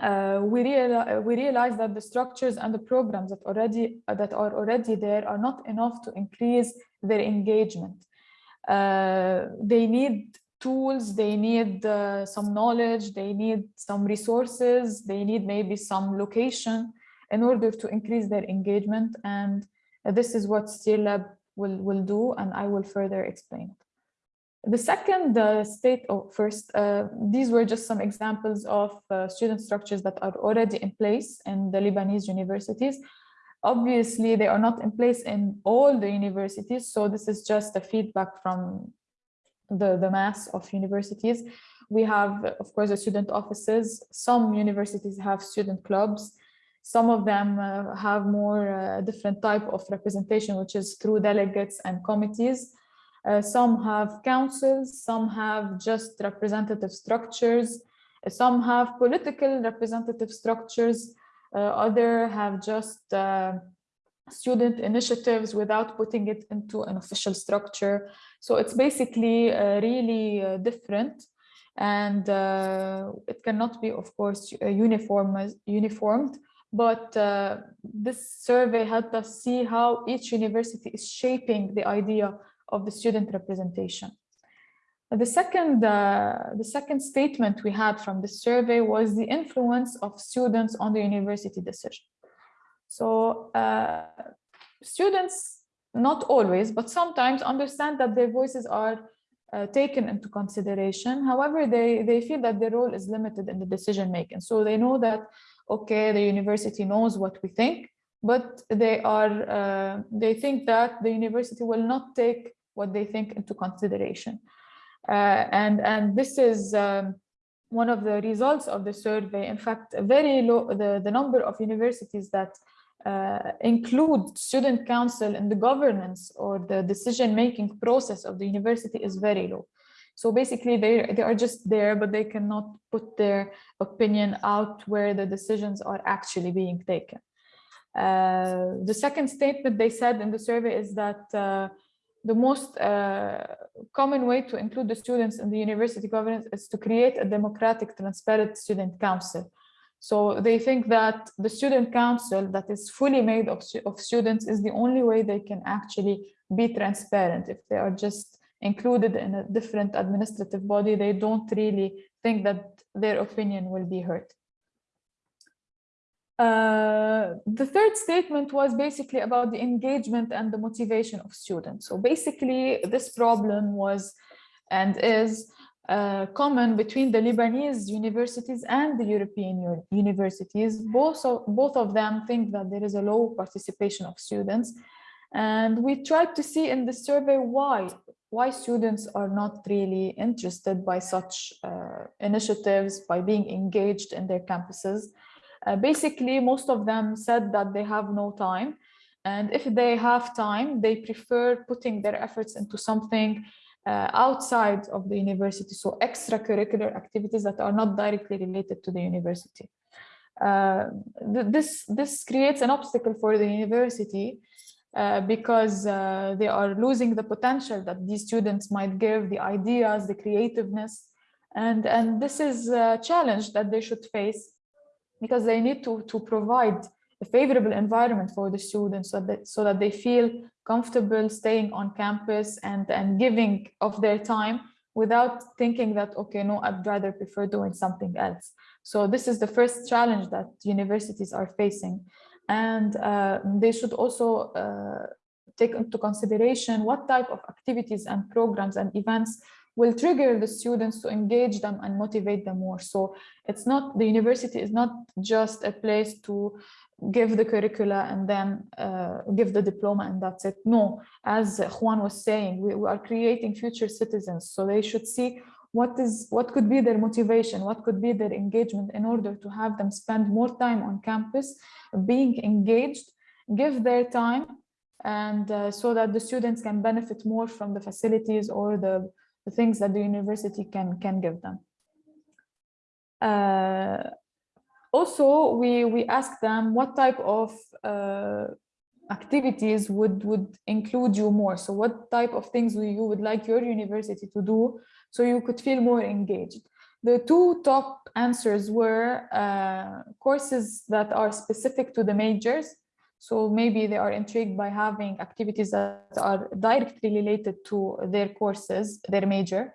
uh, we, real, we realize that the structures and the programs that already uh, that are already there are not enough to increase their engagement. Uh, they need tools, they need uh, some knowledge, they need some resources, they need maybe some location in order to increase their engagement. And this is what STEER Lab will, will do, and I will further explain it. The second uh, state, oh, first, uh, these were just some examples of uh, student structures that are already in place in the Lebanese universities. Obviously, they are not in place in all the universities, so this is just a feedback from the, the mass of universities. We have, of course, the student offices. Some universities have student clubs. Some of them uh, have more uh, different type of representation, which is through delegates and committees. Uh, some have councils, some have just representative structures, some have political representative structures, uh, other have just uh, student initiatives without putting it into an official structure. So it's basically uh, really uh, different. And uh, it cannot be, of course, uh, uniform, uniformed, but uh, this survey helped us see how each university is shaping the idea of the student representation. The second, uh, the second statement we had from the survey was the influence of students on the university decision. So uh, students, not always, but sometimes understand that their voices are uh, taken into consideration. However, they, they feel that their role is limited in the decision making. So they know that, okay, the university knows what we think, but they are, uh, they think that the university will not take what they think into consideration. Uh, and, and this is um, one of the results of the survey. In fact, very low, the, the number of universities that uh, include student council in the governance or the decision-making process of the university is very low. So basically they, they are just there, but they cannot put their opinion out where the decisions are actually being taken. Uh, the second statement they said in the survey is that uh, the most uh, common way to include the students in the university governance is to create a democratic, transparent student council. So they think that the student council that is fully made of, of students is the only way they can actually be transparent. If they are just included in a different administrative body, they don't really think that their opinion will be heard. Uh, the third statement was basically about the engagement and the motivation of students. So basically this problem was and is uh, common between the Lebanese universities and the European universities. Both of, both of them think that there is a low participation of students. And we tried to see in the survey why, why students are not really interested by such uh, initiatives, by being engaged in their campuses. Uh, basically, most of them said that they have no time. And if they have time, they prefer putting their efforts into something uh, outside of the university, so extracurricular activities that are not directly related to the university. Uh, th this, this creates an obstacle for the university uh, because uh, they are losing the potential that these students might give, the ideas, the creativeness. And, and this is a challenge that they should face because they need to, to provide a favorable environment for the students so that, so that they feel comfortable staying on campus and, and giving of their time without thinking that, okay, no, I'd rather prefer doing something else. So this is the first challenge that universities are facing. And uh, they should also uh, take into consideration what type of activities and programs and events will trigger the students to engage them and motivate them more. So it's not, the university is not just a place to give the curricula and then uh, give the diploma and that's it. No, as Juan was saying, we, we, are creating future citizens. So they should see what is what could be their motivation, what could be their engagement in order to have them spend more time on campus, being engaged, give their time, and uh, so that the students can benefit more from the facilities or the, the things that the university can, can give them. Uh, also, we, we asked them what type of uh, activities would, would include you more. So what type of things you would like your university to do so you could feel more engaged. The two top answers were uh, courses that are specific to the majors. So maybe they are intrigued by having activities that are directly related to their courses, their major.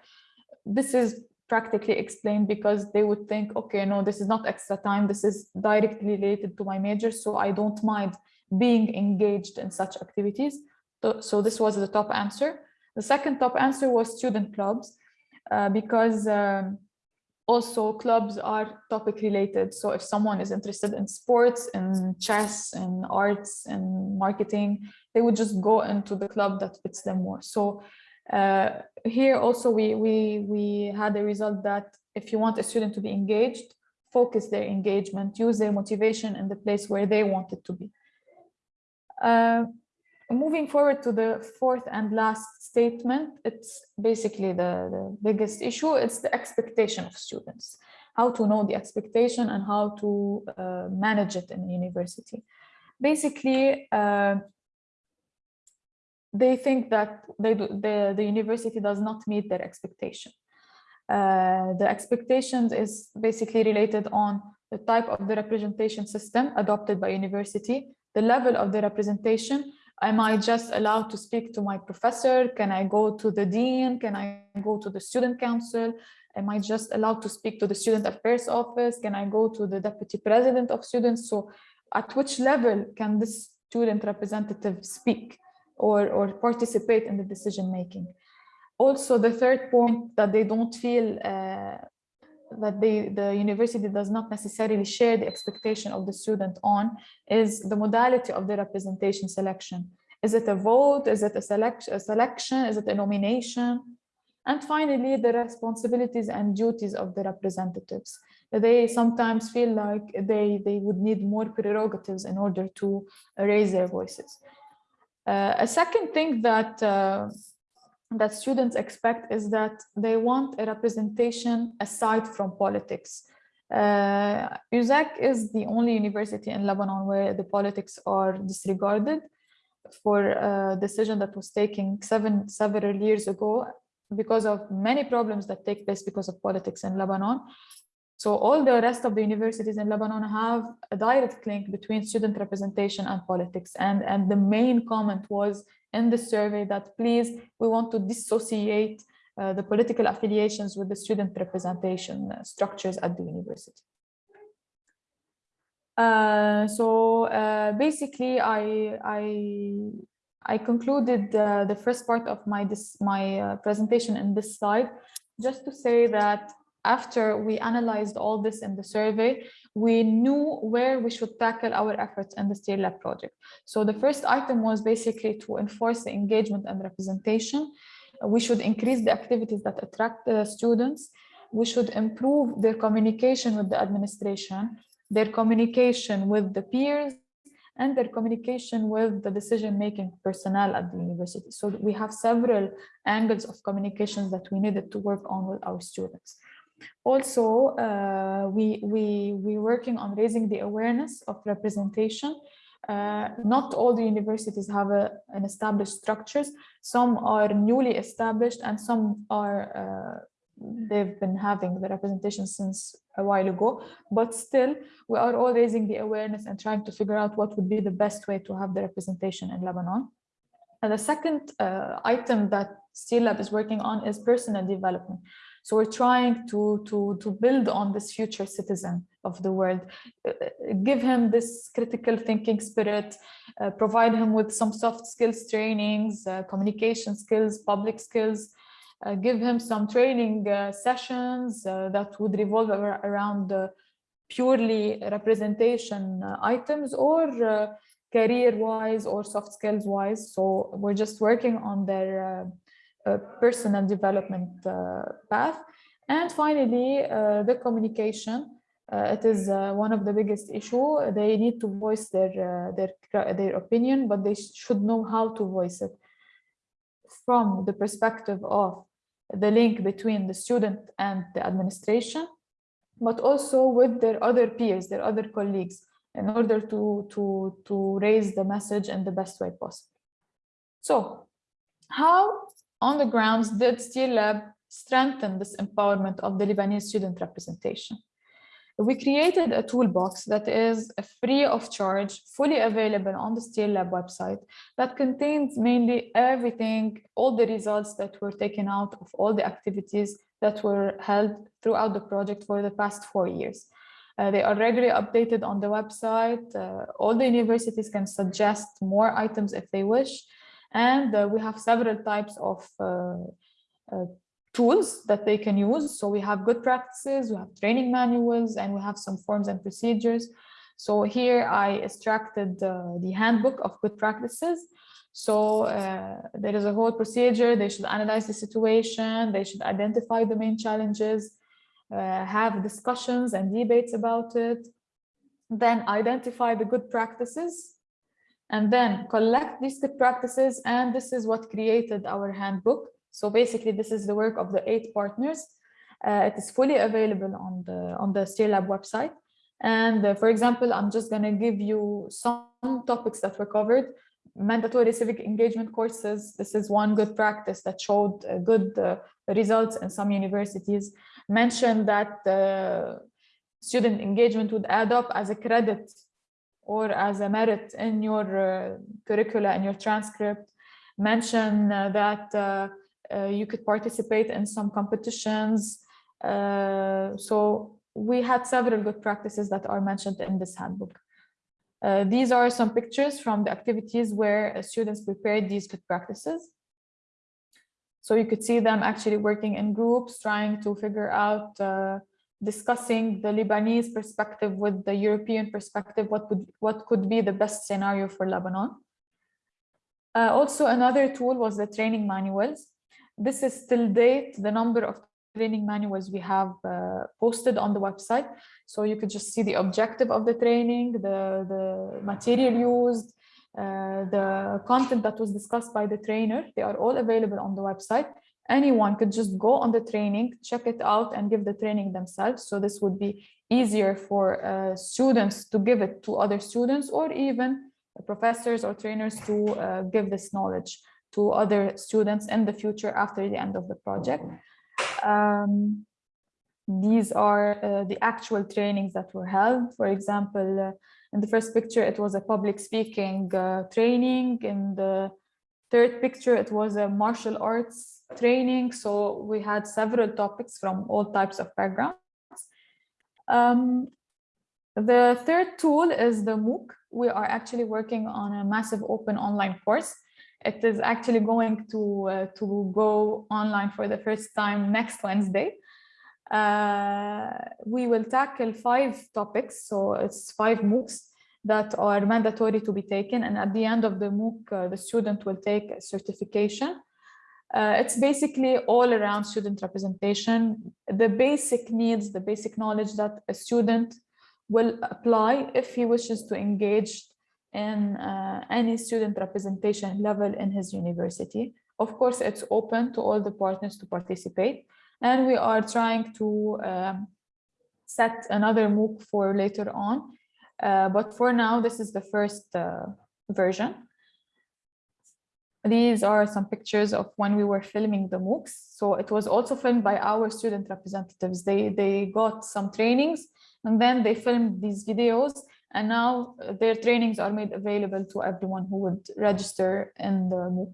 This is practically explained because they would think, okay, no, this is not extra time. This is directly related to my major. So I don't mind being engaged in such activities. So this was the top answer. The second top answer was student clubs, uh, because um, also clubs are topic related. So if someone is interested in sports, in chess, in arts, in marketing, they would just go into the club that fits them more. So Uh, here also we, we, we had a result that if you want a student to be engaged, focus their engagement, use their motivation in the place where they want it to be. Uh, moving forward to the fourth and last statement, it's basically the, the biggest issue. It's the expectation of students, how to know the expectation and how to uh, manage it in university. Basically, uh, they think that they do, the, the university does not meet their expectation. Uh, the expectations is basically related on the type of the representation system adopted by university, the level of the representation. Am I just allowed to speak to my professor? Can I go to the dean? Can I go to the student council? Am I just allowed to speak to the student affairs office? Can I go to the deputy president of students? So at which level can this student representative speak or, or participate in the decision making? Also, the third point that they don't feel uh, that they, the university does not necessarily share the expectation of the student on is the modality of the representation selection. Is it a vote? Is it a, select, a selection? Is it a nomination? And finally, the responsibilities and duties of the representatives. They sometimes feel like they, they would need more prerogatives in order to raise their voices. Uh, a second thing that uh, that students expect is that they want a representation aside from politics. Uh, is the only university in Lebanon where the politics are disregarded for a decision that was taken seven several years ago because of many problems that take place because of politics in Lebanon. So all the rest of the universities in Lebanon have a direct link between student representation and politics. And, and the main comment was in the survey that please, we want to dissociate uh, the political affiliations with the student representation uh, structures at the university. Uh, so uh, basically, I, I, I concluded uh, the first part of my, this, my uh, presentation in this slide, just to say that after we analyzed all this in the survey, we knew where we should tackle our efforts in the STEER Lab project. So the first item was basically to enforce the engagement and representation. We should increase the activities that attract the students. We should improve their communication with the administration, their communication with the peers, and their communication with the decision-making personnel at the university. So we have several angles of communications that we needed to work on with our students. Also, uh, we, we, we're working on raising the awareness of representation. Uh, not all the universities have a, an established structures. Some are newly established and some are, uh, they've been having the representation since a while ago, but still we are all raising the awareness and trying to figure out what would be the best way to have the representation in Lebanon. And the second uh, item that STEER Lab is working on is personal development. So we're trying to, to, to build on this future citizen of the world, uh, give him this critical thinking spirit, uh, provide him with some soft skills trainings, uh, communication skills, public skills, uh, give him some training uh, sessions uh, that would revolve around purely representation items or career-wise or soft skills-wise. So we're just working on their personal development uh, path. And finally, uh, the communication. Uh, it is one of the biggest issue. They need to voice their, their, their opinion, but they should know how to voice it from the perspective of the link between the student and the administration, but also with their other peers, their other colleagues, in order to, to, to raise the message in the best way possible. So how on the grounds did STEER Lab strengthen this empowerment of the Lebanese student representation. We created a toolbox that is free of charge, fully available on the STEER Lab website that contains mainly everything, all the results that were taken out of all the activities that were held throughout the project for the past four years. Uh, they are regularly updated on the website. Uh, all the universities can suggest more items if they wish. And uh, we have several types of uh, uh, tools that they can use. So we have good practices, we have training manuals, and we have some forms and procedures. So here I extracted the handbook of good practices. So uh, there is a whole procedure. They should analyze the situation. They should identify the main challenges, uh, have discussions and debates about it, then identify the good practices, and then collect these good practices. And this is what created our handbook. So basically, this is the work of the eight partners. Uh, it is fully available on the on the SteerLab website. And uh, for example, I'm just going to give you some topics that were covered. Mandatory civic engagement courses. This is one good practice that showed uh, good uh, results in some universities. Mentioned that uh, student engagement would add up as a credit or as a merit in your uh, curricula and your transcript. Mention uh, that uh, uh, you could participate in some competitions. Uh, so we had several good practices that are mentioned in this handbook. Uh, these are some pictures from the activities where students prepared these good practices. So you could see them actually working in groups, trying to figure out, discussing the Lebanese perspective with the European perspective, what would what could be the best scenario for Lebanon. Uh, also, another tool was the training manuals. This is still date, the number of training manuals we have uh, posted on the website. So you could just see the objective of the training, the, the material used, uh, the content that was discussed by the trainer. They are all available on the website. Anyone could just go on the training, check it out and give the training themselves. So this would be easier for uh, students to give it to other students or even professors or trainers to uh, give this knowledge to other students in the future after the end of the project. Um, these are uh, the actual trainings that were held. For example, uh, in the first picture, it was a public speaking uh, training. In the third picture, it was a martial arts training. So we had several topics from all types of backgrounds. Um, the third tool is the MOOC. We are actually working on a massive open online course it is actually going to, uh, to go online for the first time next Wednesday. Uh, we will tackle five topics, so it's five MOOCs that are mandatory to be taken. And at the end of the MOOC, uh, the student will take a certification. Uh, it's basically all around student representation, the basic needs, the basic knowledge that a student will apply if he wishes to engage in uh, any student representation level in his university. Of course, it's open to all the partners to participate. And we are trying to um, set another MOOC for later on. Uh, but for now, this is the first uh, version. These are some pictures of when we were filming the MOOCs. So it was also filmed by our student representatives. They, they got some trainings and then they filmed these videos and now their trainings are made available to everyone who would register in the MOOC.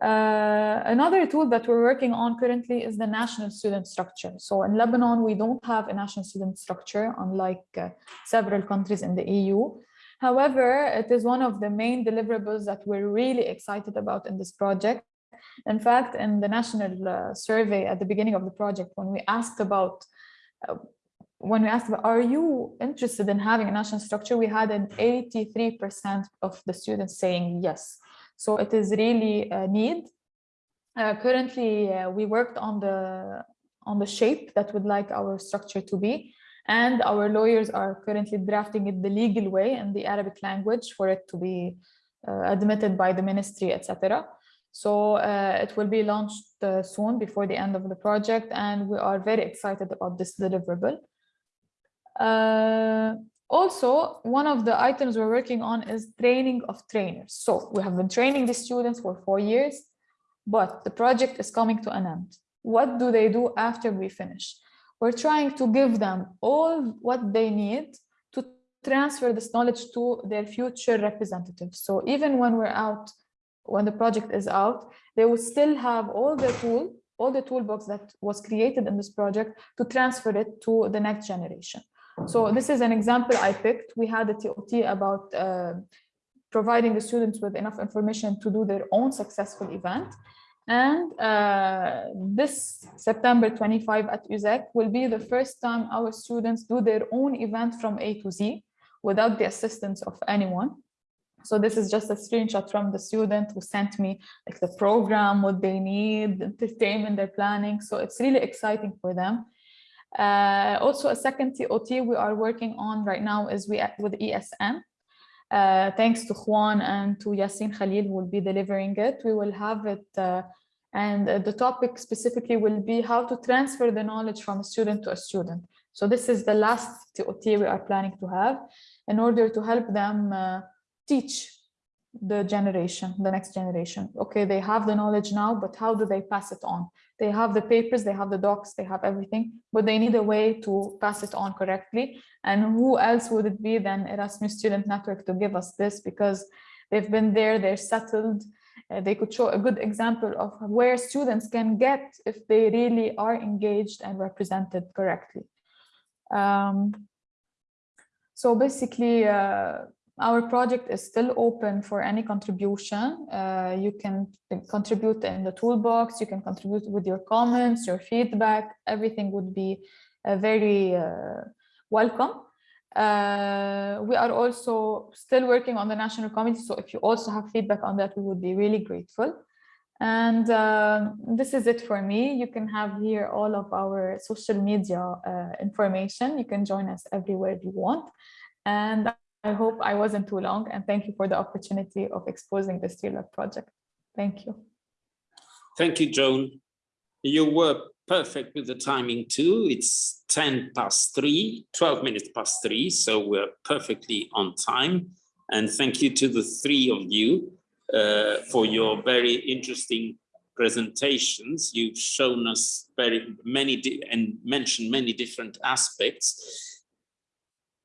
Uh, another tool that we're working on currently is the national student structure. So in Lebanon, we don't have a national student structure, unlike uh, several countries in the EU. However, it is one of the main deliverables that we're really excited about in this project. In fact, in the national uh, survey at the beginning of the project, when we asked about uh, when we asked, about, are you interested in having a national structure, we had an 83% of the students saying yes. So it is really a need. Uh, currently, uh, we worked on the on the shape that we would like our structure to be, and our lawyers are currently drafting it the legal way in the Arabic language for it to be uh, admitted by the ministry, etc. So uh, it will be launched uh, soon before the end of the project, and we are very excited about this deliverable. Uh, also, one of the items we're working on is training of trainers. So we have been training the students for four years, but the project is coming to an end. What do they do after we finish? We're trying to give them all what they need to transfer this knowledge to their future representatives. So even when we're out, when the project is out, they will still have all the tool, all the toolbox that was created in this project to transfer it to the next generation. So this is an example I picked. We had a TOT about uh, providing the students with enough information to do their own successful event. And uh, this September 25 at USEK will be the first time our students do their own event from A to Z without the assistance of anyone. So this is just a screenshot from the student who sent me like the program, what they need, the entertainment they're planning. So it's really exciting for them. Uh, also a second TOT we are working on right now is we with ESN. Uh, thanks to Juan and to Yasin Khalil who will be delivering it. We will have it uh, and the topic specifically will be how to transfer the knowledge from a student to a student. So this is the last TOT we are planning to have in order to help them uh, teach the generation, the next generation. Okay, they have the knowledge now, but how do they pass it on? They have the papers, they have the docs, they have everything, but they need a way to pass it on correctly. And who else would it be than Erasmus Student Network to give us this? Because they've been there, they're settled, uh, they could show a good example of where students can get if they really are engaged and represented correctly. Um, so basically, uh, our project is still open for any contribution. Uh, you can contribute in the toolbox, you can contribute with your comments, your feedback, everything would be uh, very uh, welcome. Uh, we are also still working on the national committee, so if you also have feedback on that, we would be really grateful. And uh, this is it for me. You can have here all of our social media uh, information. You can join us everywhere you want. And I hope I wasn't too long and thank you for the opportunity of exposing the STEELab project. Thank you. Thank you, Joan. You were perfect with the timing too. It's 10 past three, 12 minutes past three, so we're perfectly on time. And thank you to the three of you uh, for your very interesting presentations. You've shown us very many and mentioned many different aspects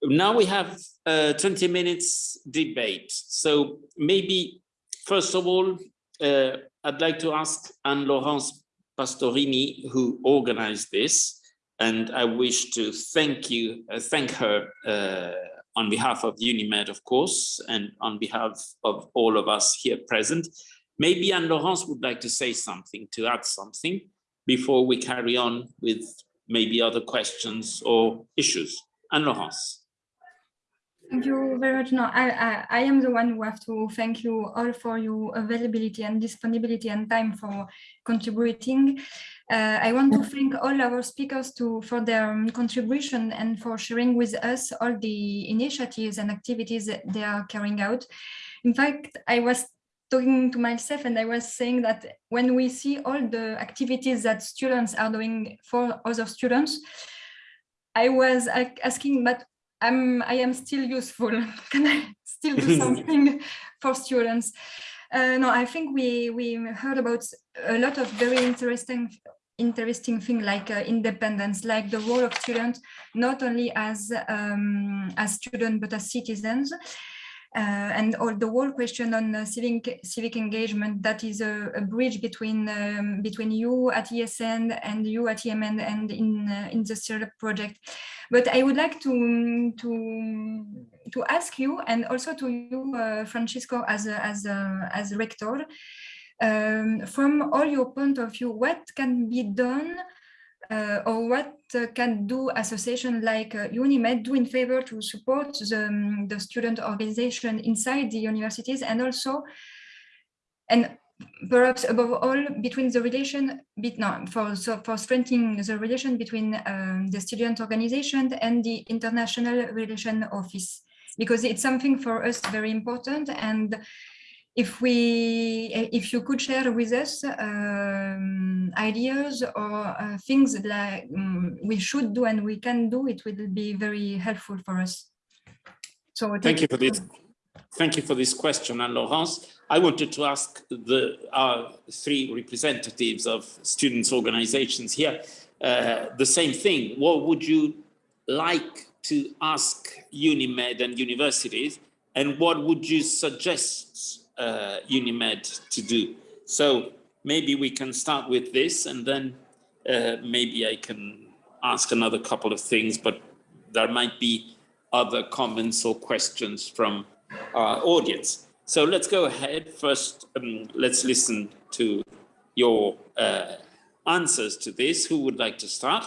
now we have uh, 20 minutes debate. So maybe, first of all, uh, I'd like to ask Anne-Laurence Pastorini, who organized this, and I wish to thank you, uh, thank her uh, on behalf of UNIMED, of course, and on behalf of all of us here present. Maybe Anne-Laurence would like to say something, to add something, before we carry on with maybe other questions or issues. Anne-Laurence. Thank you very much. No, I, I, I am the one who have to thank you all for your availability and disponibility and time for contributing. Uh, I want to thank all our speakers to for their um, contribution and for sharing with us all the initiatives and activities that they are carrying out. In fact, I was talking to myself and I was saying that when we see all the activities that students are doing for other students, I was asking, but I'm, I am still useful. Can I still do something for students? Uh, no, I think we, we heard about a lot of very interesting interesting thing like uh, independence, like the role of students, not only as um, as students, but as citizens. Uh, and all the whole question on uh, civic civic engagement that is a, a bridge between um, between you at ESN and you at EMN and in uh, in the STEELab project. But I would like to to to ask you and also to you, Francisco, as a, as a, as rector, um, from all your point of view, what can be done uh, or what uh, can do association like uh, UNIMED do in favor to support the, um, the student organization inside the universities and also and perhaps above all between the relation bit no, for so for strengthening the relation between um, the student organization and the international relation office. Because it's something for us very important and if we if you could share with us um, ideas or uh, things like um, we should do and we can do it will be very helpful for us. So thank, thank you for this thank you for this question. Anne-Laurence i wanted to ask the our three representatives of students organizations here uh, the same thing. What would you like to ask unimed and universities? And what would you suggest uh, UNIMED to do. So maybe we can start with this and then uh, maybe I can ask another couple of things, but there might be other comments or questions from our audience. So let's go ahead. First, um, let's listen to your uh, answers to this. Who would like to start?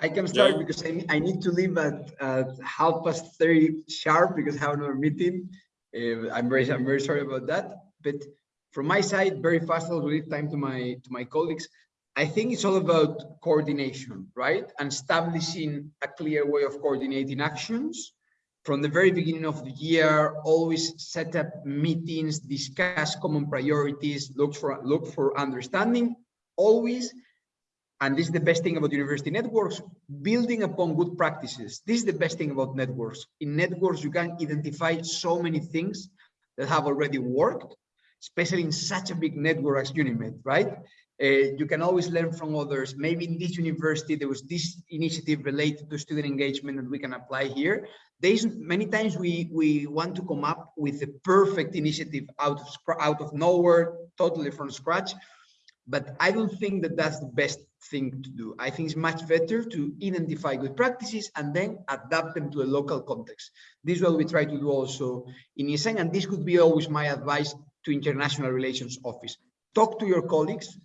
I can start Joe? because I, I need to leave at, at half past 30 sharp because I have another meeting. Uh, I'm very I'm very sorry about that. But from my side, very fast, I'll leave time to my to my colleagues. I think it's all about coordination, right? And establishing a clear way of coordinating actions. From the very beginning of the year, always set up meetings, discuss common priorities, look for look for understanding, always and this is the best thing about university networks, building upon good practices. This is the best thing about networks. In networks, you can identify so many things that have already worked, especially in such a big network as UNIMED, right? Uh, you can always learn from others. Maybe in this university, there was this initiative related to student engagement that we can apply here. There's many times we, we want to come up with a perfect initiative out of, out of nowhere, totally from scratch but I don't think that that's the best thing to do. I think it's much better to identify good practices and then adapt them to a local context. This is what we try to do also in ESN, and this could be always my advice to International Relations Office. Talk to your colleagues,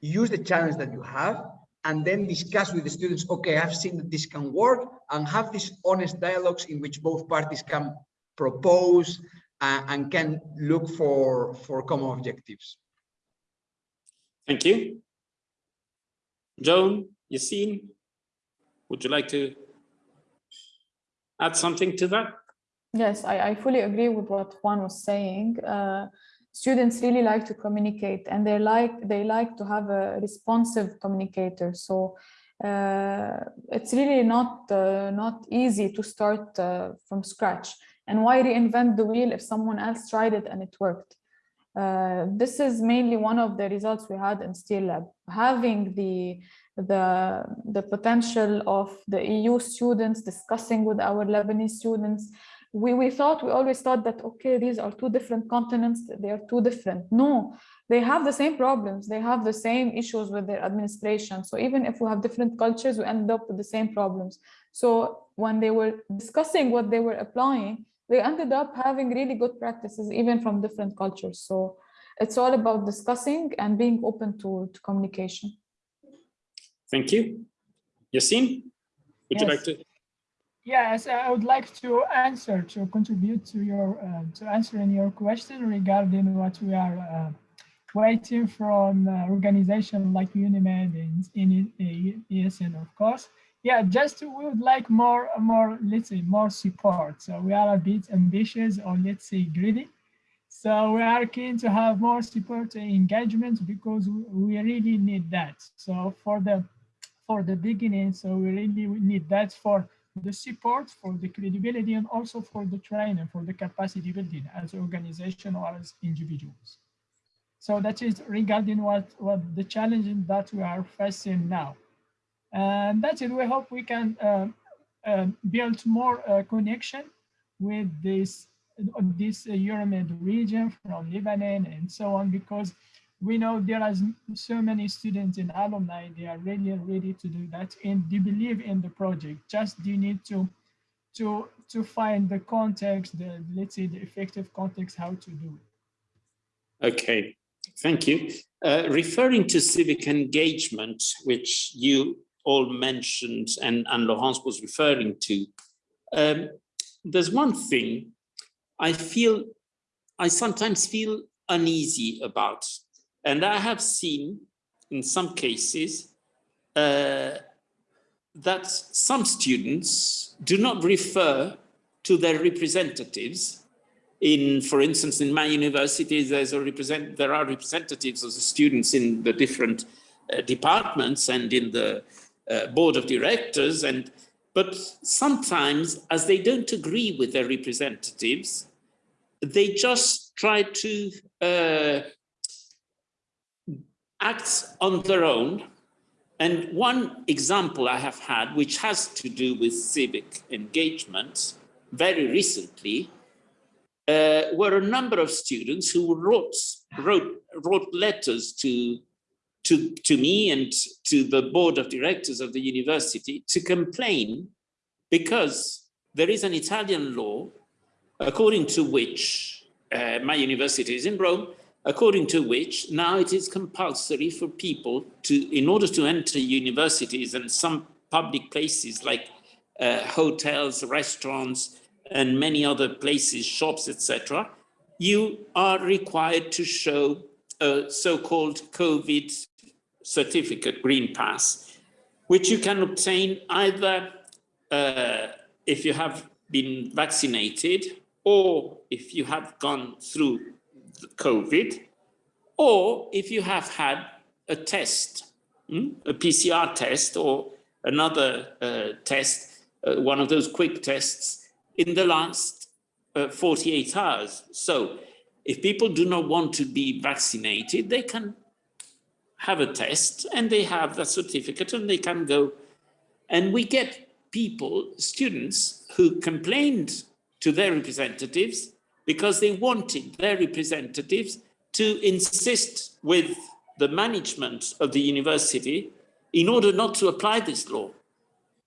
use the challenge that you have, and then discuss with the students, okay, I've seen that this can work, and have these honest dialogues in which both parties can propose uh, and can look for, for common objectives. Thank you. Joan, Yassine, would you like to add something to that? Yes, I, I fully agree with what Juan was saying. Uh, students really like to communicate and they like they like to have a responsive communicator. So uh, it's really not uh, not easy to start uh, from scratch. And why reinvent the wheel if someone else tried it and it worked? Uh, this is mainly one of the results we had in STEELab. Having the, the, the potential of the EU students discussing with our Lebanese students, we, we thought, we always thought that, okay, these are two different continents, they are two different. No, they have the same problems. They have the same issues with their administration. So even if we have different cultures, we end up with the same problems. So when they were discussing what they were applying, they ended up having really good practices, even from different cultures. So it's all about discussing and being open to, to communication. Thank you. Yassine, would you Yes. like to? Yes, I would like to answer, to contribute to your, uh, to answering your question regarding what we are uh, waiting from uh, organization like UNIMED and in ESN, of course. Yeah, just we would like more, more, let's say, more support. So we are a bit ambitious or let's say greedy. So we are keen to have more support and engagement because we really need that. So for the for the beginning, so we really need that for the support, for the credibility, and also for the training, for the capacity building as organization or as individuals. So that is regarding what, what the challenges that we are facing now. And that's it. We hope we can uh, uh, build more uh, connection with this this uh, Euromed region from Lebanon and so on, because we know there are so many students and alumni, they are really ready to do that and they believe in the project. Just you need to to to find the context, the let's say the effective context, how to do it. Okay, thank you. Uh, referring to civic engagement, which you all mentioned and, and Laurence was referring to, um, there's one thing I feel, I sometimes feel uneasy about, and I have seen in some cases uh, that some students do not refer to their representatives. In, for instance, in my university, there's a represent, there are representatives of the students in the different uh, departments and in the uh, board of directors. And but sometimes, as they don't agree with their representatives, they just try to uh, act on their own. And one example I have had, which has to do with civic engagement, very recently, uh, were a number of students who wrote wrote wrote letters to to to me and to the board of directors of the university to complain because there is an Italian law according to which uh, my university is in Rome, according to which now it is compulsory for people to, in order to enter universities and some public places like uh, hotels, restaurants, and many other places, shops, etc., you are required to show a so-called COVID certificate, green pass, which you can obtain either uh, if you have been vaccinated or if you have gone through COVID, or if you have had a test, hmm, a PCR test or another uh, test, uh, one of those quick tests in the last uh, 48 hours. So if people do not want to be vaccinated, they can have a test and they have that certificate and they can go. And we get people, students, who complained to their representatives because they wanted their representatives to insist with the management of the university in order not to apply this law.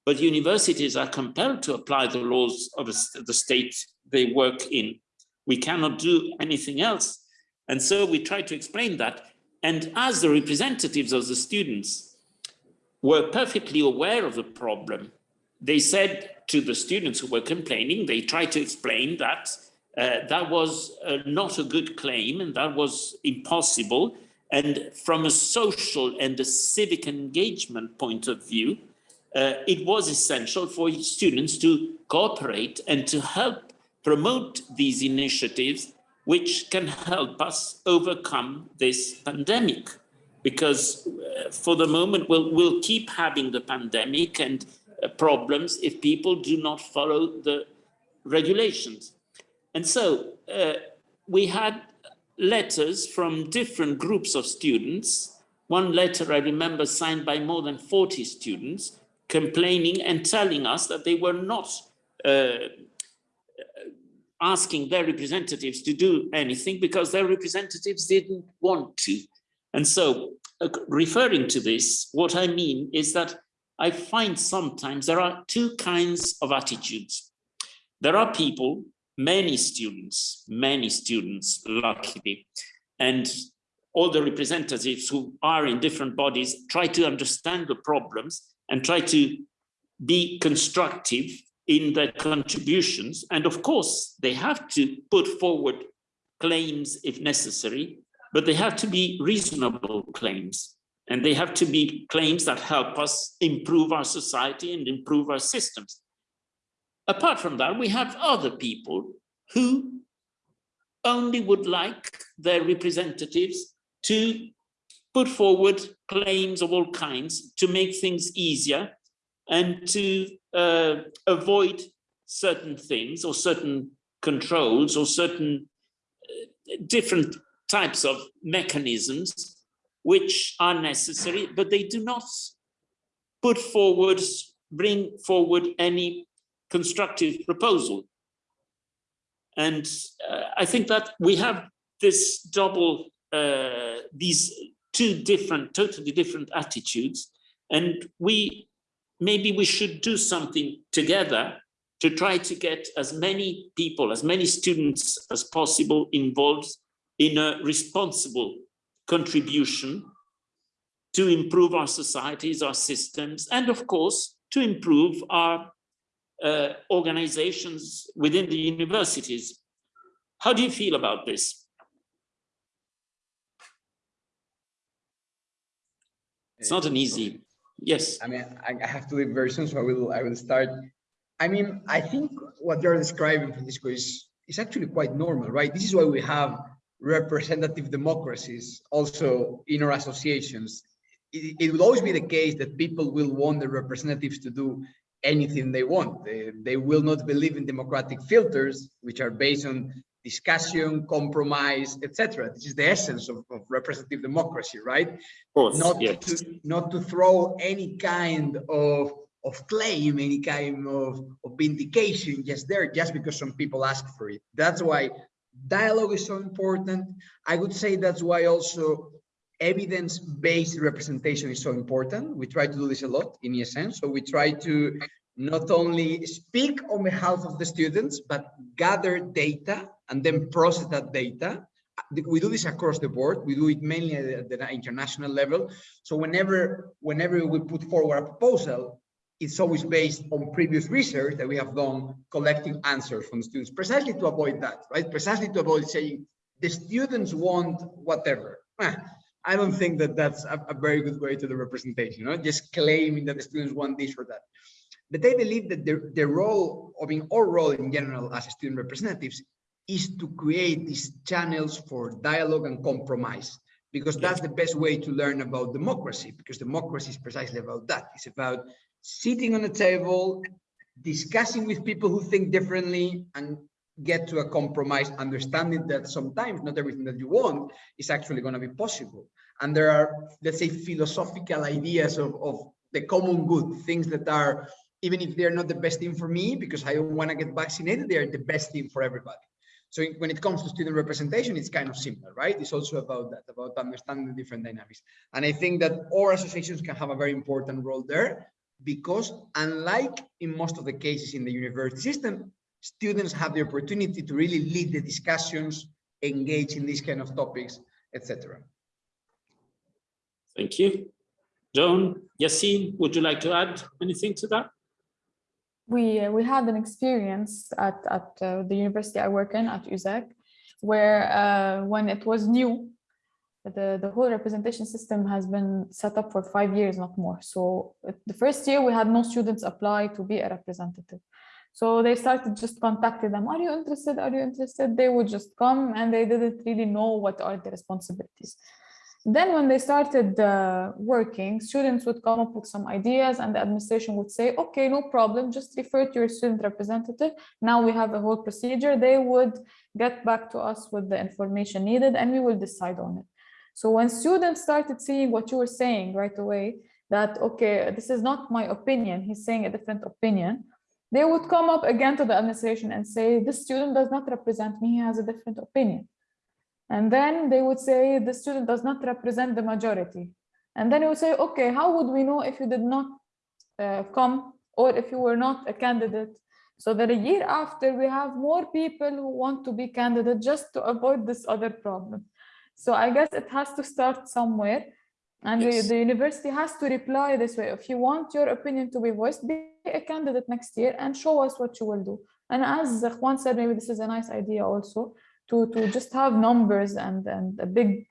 But universities are compelled to apply the laws of the state they work in. We cannot do anything else. And so we try to explain that. And as the representatives of the students were perfectly aware of the problem, they said to the students who were complaining, they tried to explain that uh, that was uh, not a good claim and that was impossible. And from a social and a civic engagement point of view, uh, it was essential for students to cooperate and to help promote these initiatives which can help us overcome this pandemic. Because uh, for the moment, we'll, we'll keep having the pandemic and uh, problems if people do not follow the regulations. And so uh, we had letters from different groups of students. One letter I remember signed by more than 40 students complaining and telling us that they were not uh, asking their representatives to do anything because their representatives didn't want to. And so uh, referring to this, what I mean is that I find sometimes there are two kinds of attitudes. There are people many students, many students, luckily, and all the representatives who are in different bodies try to understand the problems and try to be constructive in their contributions. And of course, they have to put forward claims if necessary, but they have to be reasonable claims. And they have to be claims that help us improve our society and improve our systems. Apart from that, we have other people who only would like their representatives to put forward claims of all kinds to make things easier and to uh, avoid certain things or certain controls or certain uh, different types of mechanisms which are necessary, but they do not put forward, bring forward any constructive proposal. And uh, I think that we have this double, uh, these two different, totally different attitudes. And we, maybe we should do something together to try to get as many people, as many students as possible involved in a responsible contribution to improve our societies, our systems, and of course, to improve our uh, organizations within the universities. How do you feel about this? It's not an easy, yes. I mean, I, I have to leave very soon, so I will, I will start. I mean, I think what you're describing, Francisco, is, is actually quite normal, right? This is why we have representative democracies also in our associations. It, it will always be the case that people will want the representatives to do anything they want. They, they will not believe in democratic filters, which are based on discussion, compromise, etc. This is the essence of, of representative democracy, right? Of Course, not yes. to not to throw any kind of of claim, any kind of, of vindication just there, just because some people ask for it. That's why dialogue is so important. I would say that's why also evidence-based representation is so important. We try to do this a lot in ESN. So we try to not only speak on behalf of the students, but gather data and then process that data. We do this across the board. We do it mainly at the international level. So whenever, whenever we put forward a proposal, it's always based on previous research that we have done collecting answers from the students, precisely to avoid that, right? Precisely to avoid saying the students want whatever. I don't think that that's a, a very good way to the representation, you know, just claiming that the students want this or that. But I believe that the, the role, I mean, our role in general as student representatives is to create these channels for dialogue and compromise, because that's the best way to learn about democracy, because democracy is precisely about that. It's about sitting on a table, discussing with people who think differently and get to a compromise, understanding that sometimes not everything that you want is actually going to be possible. And there are, let's say, philosophical ideas of, of the common good, things that are even if they're not the best thing for me because I don't want to get vaccinated, they are the best thing for everybody. So when it comes to student representation, it's kind of similar, right? It's also about that, about understanding different dynamics. And I think that all associations can have a very important role there because unlike in most of the cases in the university system, students have the opportunity to really lead the discussions, engage in these kind of topics, etc. Thank you. John, Yassine, would you like to add anything to that? We uh, we had an experience at at uh, the university I work in at USEK, where uh, when it was new, the the whole representation system has been set up for five years, not more. So the first year we had no students apply to be a representative. So they started just contacting them. Are you interested? Are you interested? They would just come and they didn't really know what are the responsibilities. Then when they started uh, working, students would come up with some ideas and the administration would say, okay, no problem, just refer to your student representative. Now we have a whole procedure. They would get back to us with the information needed and we will decide on it. So when students started seeing what you were saying right away, that, okay, this is not my opinion, he's saying a different opinion, they would come up again to the administration and say, this student does not represent me, he has a different opinion. And then they would say the student does not represent the majority. And then you would say, okay, how would we know if you did not uh, come or if you were not a candidate? So that a year after we have more people who want to be candidate just to avoid this other problem. So I guess it has to start somewhere. And yes. the, the university has to reply this way. If you want your opinion to be voiced, be a candidate next year and show us what you will do. And as Juan said, maybe this is a nice idea also to, to just have numbers and, and a big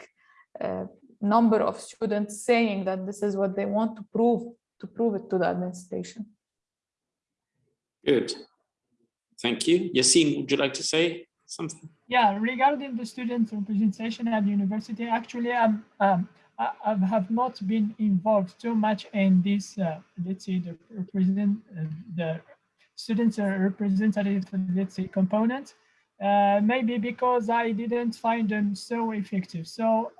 uh, number of students saying that this is what they want to prove, to prove it to the administration. Good. Thank you. Yassine, would you like to say something? Yeah, regarding the student representation at the university, actually, um, um, I, I have not been involved too much in this, uh, let's say, the represent uh, the students representative, let's say, component. Uh, maybe because I didn't find them so effective. So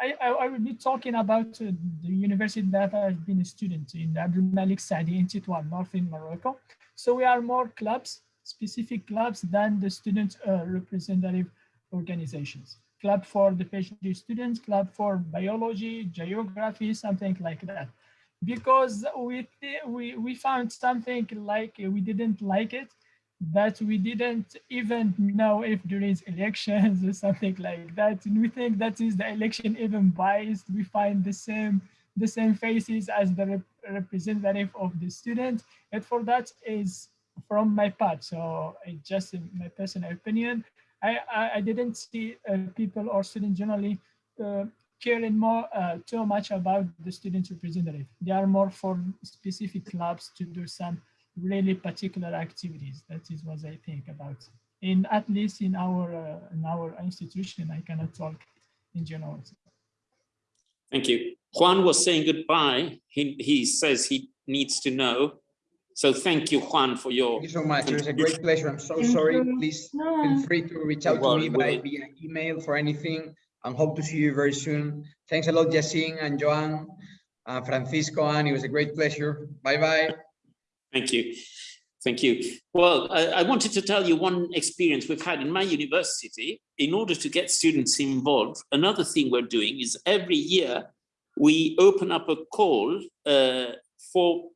I, I, I will be talking about uh, the university that I've been a student in, Abdelmalek Essaâdi in Tétouan, in Morocco. So we are more clubs, specific clubs than the student uh, representative organizations. Club for the PhD students, club for biology, geography, something like that. Because we, we, we found something like we didn't like it but we didn't even know if there is elections or something like that. And we think that is the election even biased. We find the same the same faces as the rep representative of the student. And for that is from my part. So it's just my personal opinion. I, I, I didn't see uh, people or students generally uh, caring more uh, too much about the student representative. They are more for specific clubs to do some really particular activities. That is what I think about. In at least in our uh, in our institution, I cannot talk in general. Thank you. Juan was saying goodbye. He he says he needs to know. So thank you, Juan, for your. Thank you so much. It was a great pleasure. I'm so sorry. Please feel free to reach out to me by via email for anything and hope to see you very soon. Thanks a lot, Yassine and Joan, uh, Francisco, and it was a great pleasure. Bye bye. Thank you. Thank you. Well, I, I, wanted to tell you one experience we've had in my university. In order to get students involved, another thing we're doing is every year we open up a call uh, for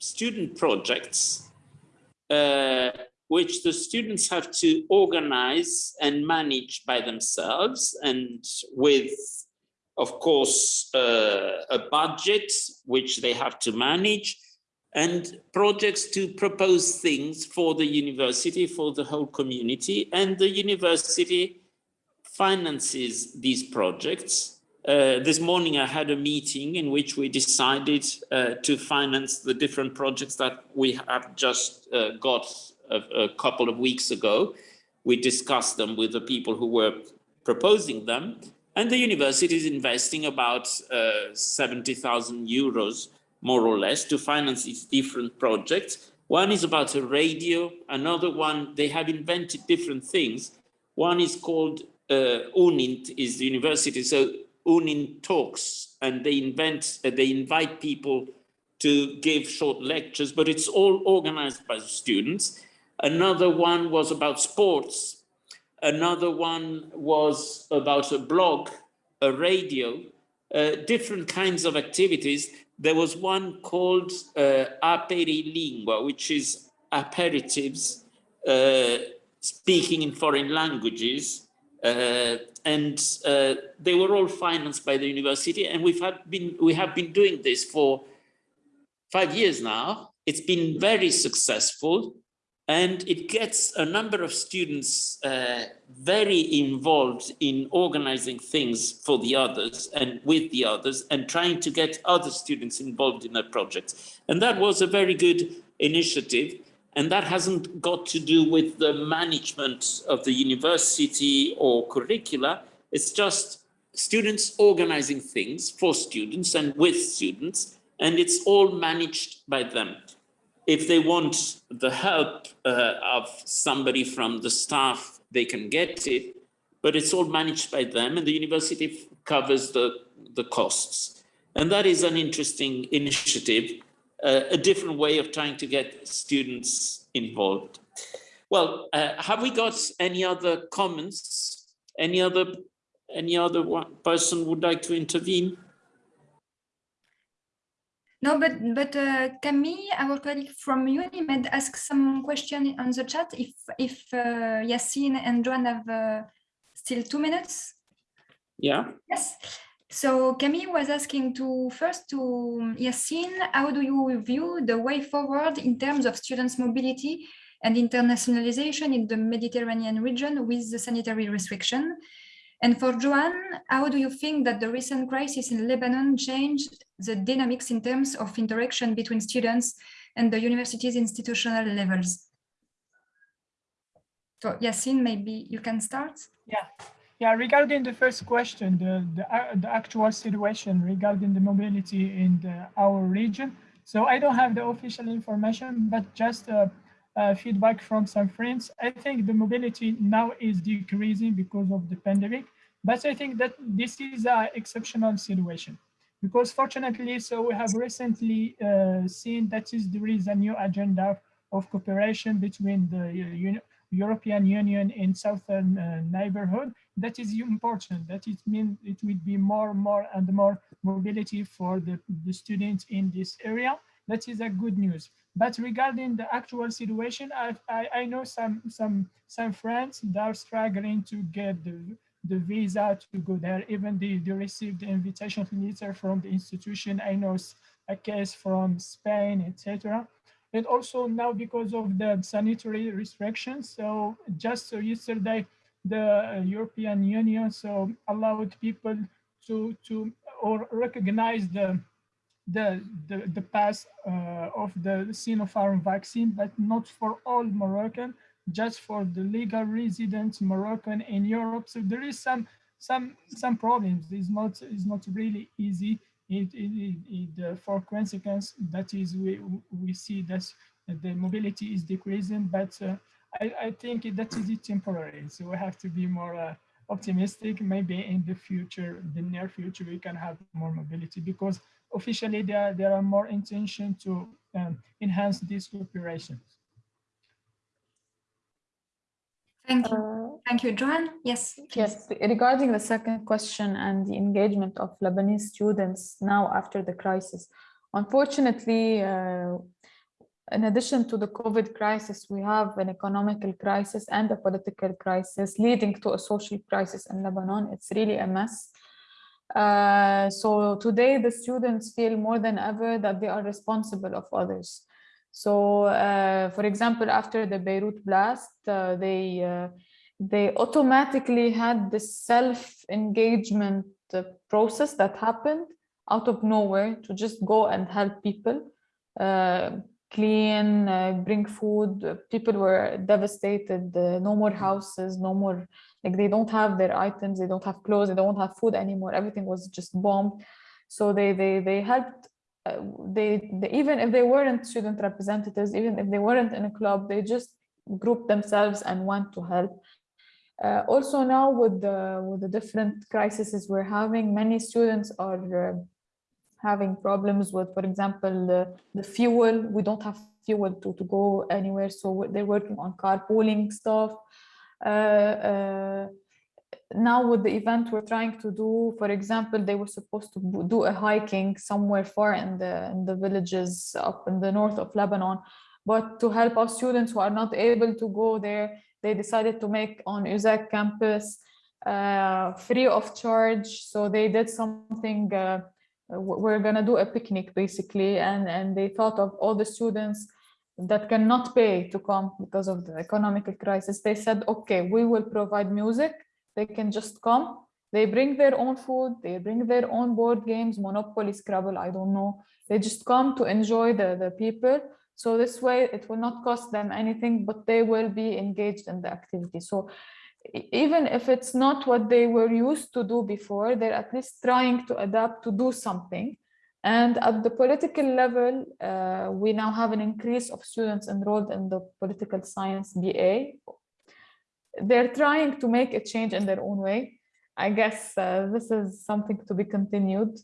student projects, uh, which the students have to organize and manage by themselves and with, of course, uh, a budget which they have to manage and projects to propose things for the university, for the whole community, and the university finances these projects. Uh, this morning I had a meeting in which we decided uh, to finance the different projects that we have just uh, got a, a, couple of weeks ago. We discussed them with the people who were proposing them and the university is investing about uh, 70,000 euros more or less to finance its different projects. One is about a radio, another one, they have invented different things. One is called uh, UNINT, is the university, so UNINT talks and they invent, uh, they invite people to give short lectures, but it's all organized by students. Another one was about sports. Another one was about a blog, a radio, uh, different kinds of activities there was one called uh, Aperilingua, which is aperitives uh, speaking in foreign languages. Uh, and uh, they were all financed by the university. And we've had been, we have been doing this for five years now. It's been very successful and it gets a number of students uh, very involved in organizing things for the others and with the others and trying to get other students involved in a project. And that was a very good initiative. And that hasn't got to do with the management of the university or curricula. It's just students organizing things for students and with students, and it's all managed by them if they want the help uh, of somebody from the staff, they can get it, but it's all managed by them and the university covers the, the costs. And that is an interesting initiative, uh, a different way of trying to get students involved. Well, uh, have we got any other comments? Any other, any other one person would like to intervene? No, but but uh, Camille, our colleague from UNIMED, asked some question on the chat. If if uh, Yassine and Joan have uh, still two minutes. Yeah. Yes. So Camille was asking to first to Yassine, how do you view the way forward in terms of students' mobility and internationalization in the Mediterranean region with the sanitary restriction? And for Joan, how do you think that the recent crisis in Lebanon changed the dynamics in terms of interaction between students and the university's institutional levels? So Yassine, maybe you can start. Yeah, yeah. Regarding the first question, the the, uh, the actual situation regarding the mobility in the, our region. So I don't have the official information, but just uh, uh, feedback from some friends. I think the mobility now is decreasing because of the pandemic. But I think that this is an exceptional situation because fortunately, so we have recently uh, seen that is there is a new agenda of cooperation between the uh, European Union in southern uh, neighborhood. That is important. That it means it will be more, and more and more mobility for the, the students in this area. That is a good news. But regarding the actual situation, I, I, I know some some some friends that are struggling to get the the visa to go there, even they, they received the invitation letter from the institution. I know a case from Spain, etc. And also now because of the sanitary restrictions, so just yesterday, the European Union so allowed people to to or recognize the the the, the pass uh, of the Sinopharm vaccine, but not for all Moroccan just for the legal residents Moroccan in Europe. So there is some some some problems. It's not it's not really easy. It, it, it, uh, for consequence that is we we see that the mobility is decreasing, but uh, I, I think that is temporary. So we have to be more uh, optimistic. Maybe in the future, the near future, we can have more mobility because officially there there are more intention to um, enhance these operations. Thank you. Uh, Thank you, Joan. Yes. Yes. Regarding the second question and the engagement of Lebanese students now after the crisis, unfortunately, uh, in addition to the COVID crisis, we have an economical crisis and a political crisis leading to a social crisis in Lebanon. It's really a mess. Uh, so today the students feel more than ever that they are responsible of others. So, uh, for example, after the Beirut blast, uh, they uh, they automatically had this self-engagement uh, process that happened out of nowhere to just go and help people uh, clean, uh, bring food. People were devastated. No more houses, no more, like they don't have their items, they don't have clothes, they don't have food anymore. Everything was just bombed. So they they they helped. Uh, they, they even if they weren't student representatives, even if they weren't in a club, they just group themselves and want to help. Uh, also now with the with the different crises we're having, many students are uh, having problems with, for example, the, the fuel. We don't have fuel to, to go anywhere, so they're working on carpooling stuff. Now with the event we're trying to do, for example, they were supposed to do a hiking somewhere far in the in the villages up in the north of Lebanon, but to help our students who are not able to go there, they decided to make on USEK campus uh, free of charge. So they did something. Uh, we're gonna do a picnic basically, and and they thought of all the students that cannot pay to come because of the economical crisis. They said, okay, we will provide music. They can just come. They bring their own food. They bring their own board games, Monopoly, Scrabble. I don't know. They just come to enjoy the the people. So this way, it will not cost them anything, but they will be engaged in the activity. So even if it's not what they were used to do before, they're at least trying to adapt to do something. And at the political level, uh, we now have an increase of students enrolled in the political science BA. They're trying to make a change in their own way. I guess uh, this is something to be continued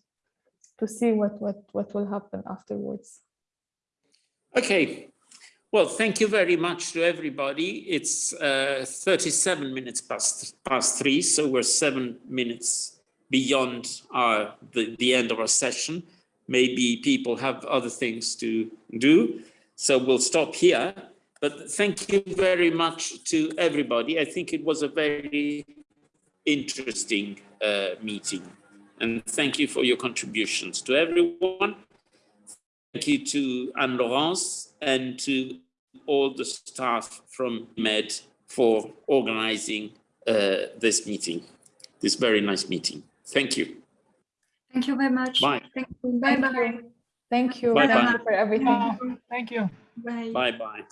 to see what, what, what will happen afterwards. Okay. Well, thank you very much to everybody. It's uh, 37 minutes past, past three, so we're seven minutes beyond our, the, the end of our session. Maybe people have other things to do, so we'll stop here. But thank you very much to everybody. I think it was a very interesting uh, meeting. And thank you for your contributions to everyone. Thank you to Anne Laurence and to all the staff from MED for organizing uh, this meeting, this very nice meeting. Thank you. Thank you very much. Bye. Thank you. Bye Thank bye. you. Thank you. Bye-bye. Thank you for everything. Yeah, Thank you. Bye. Bye bye.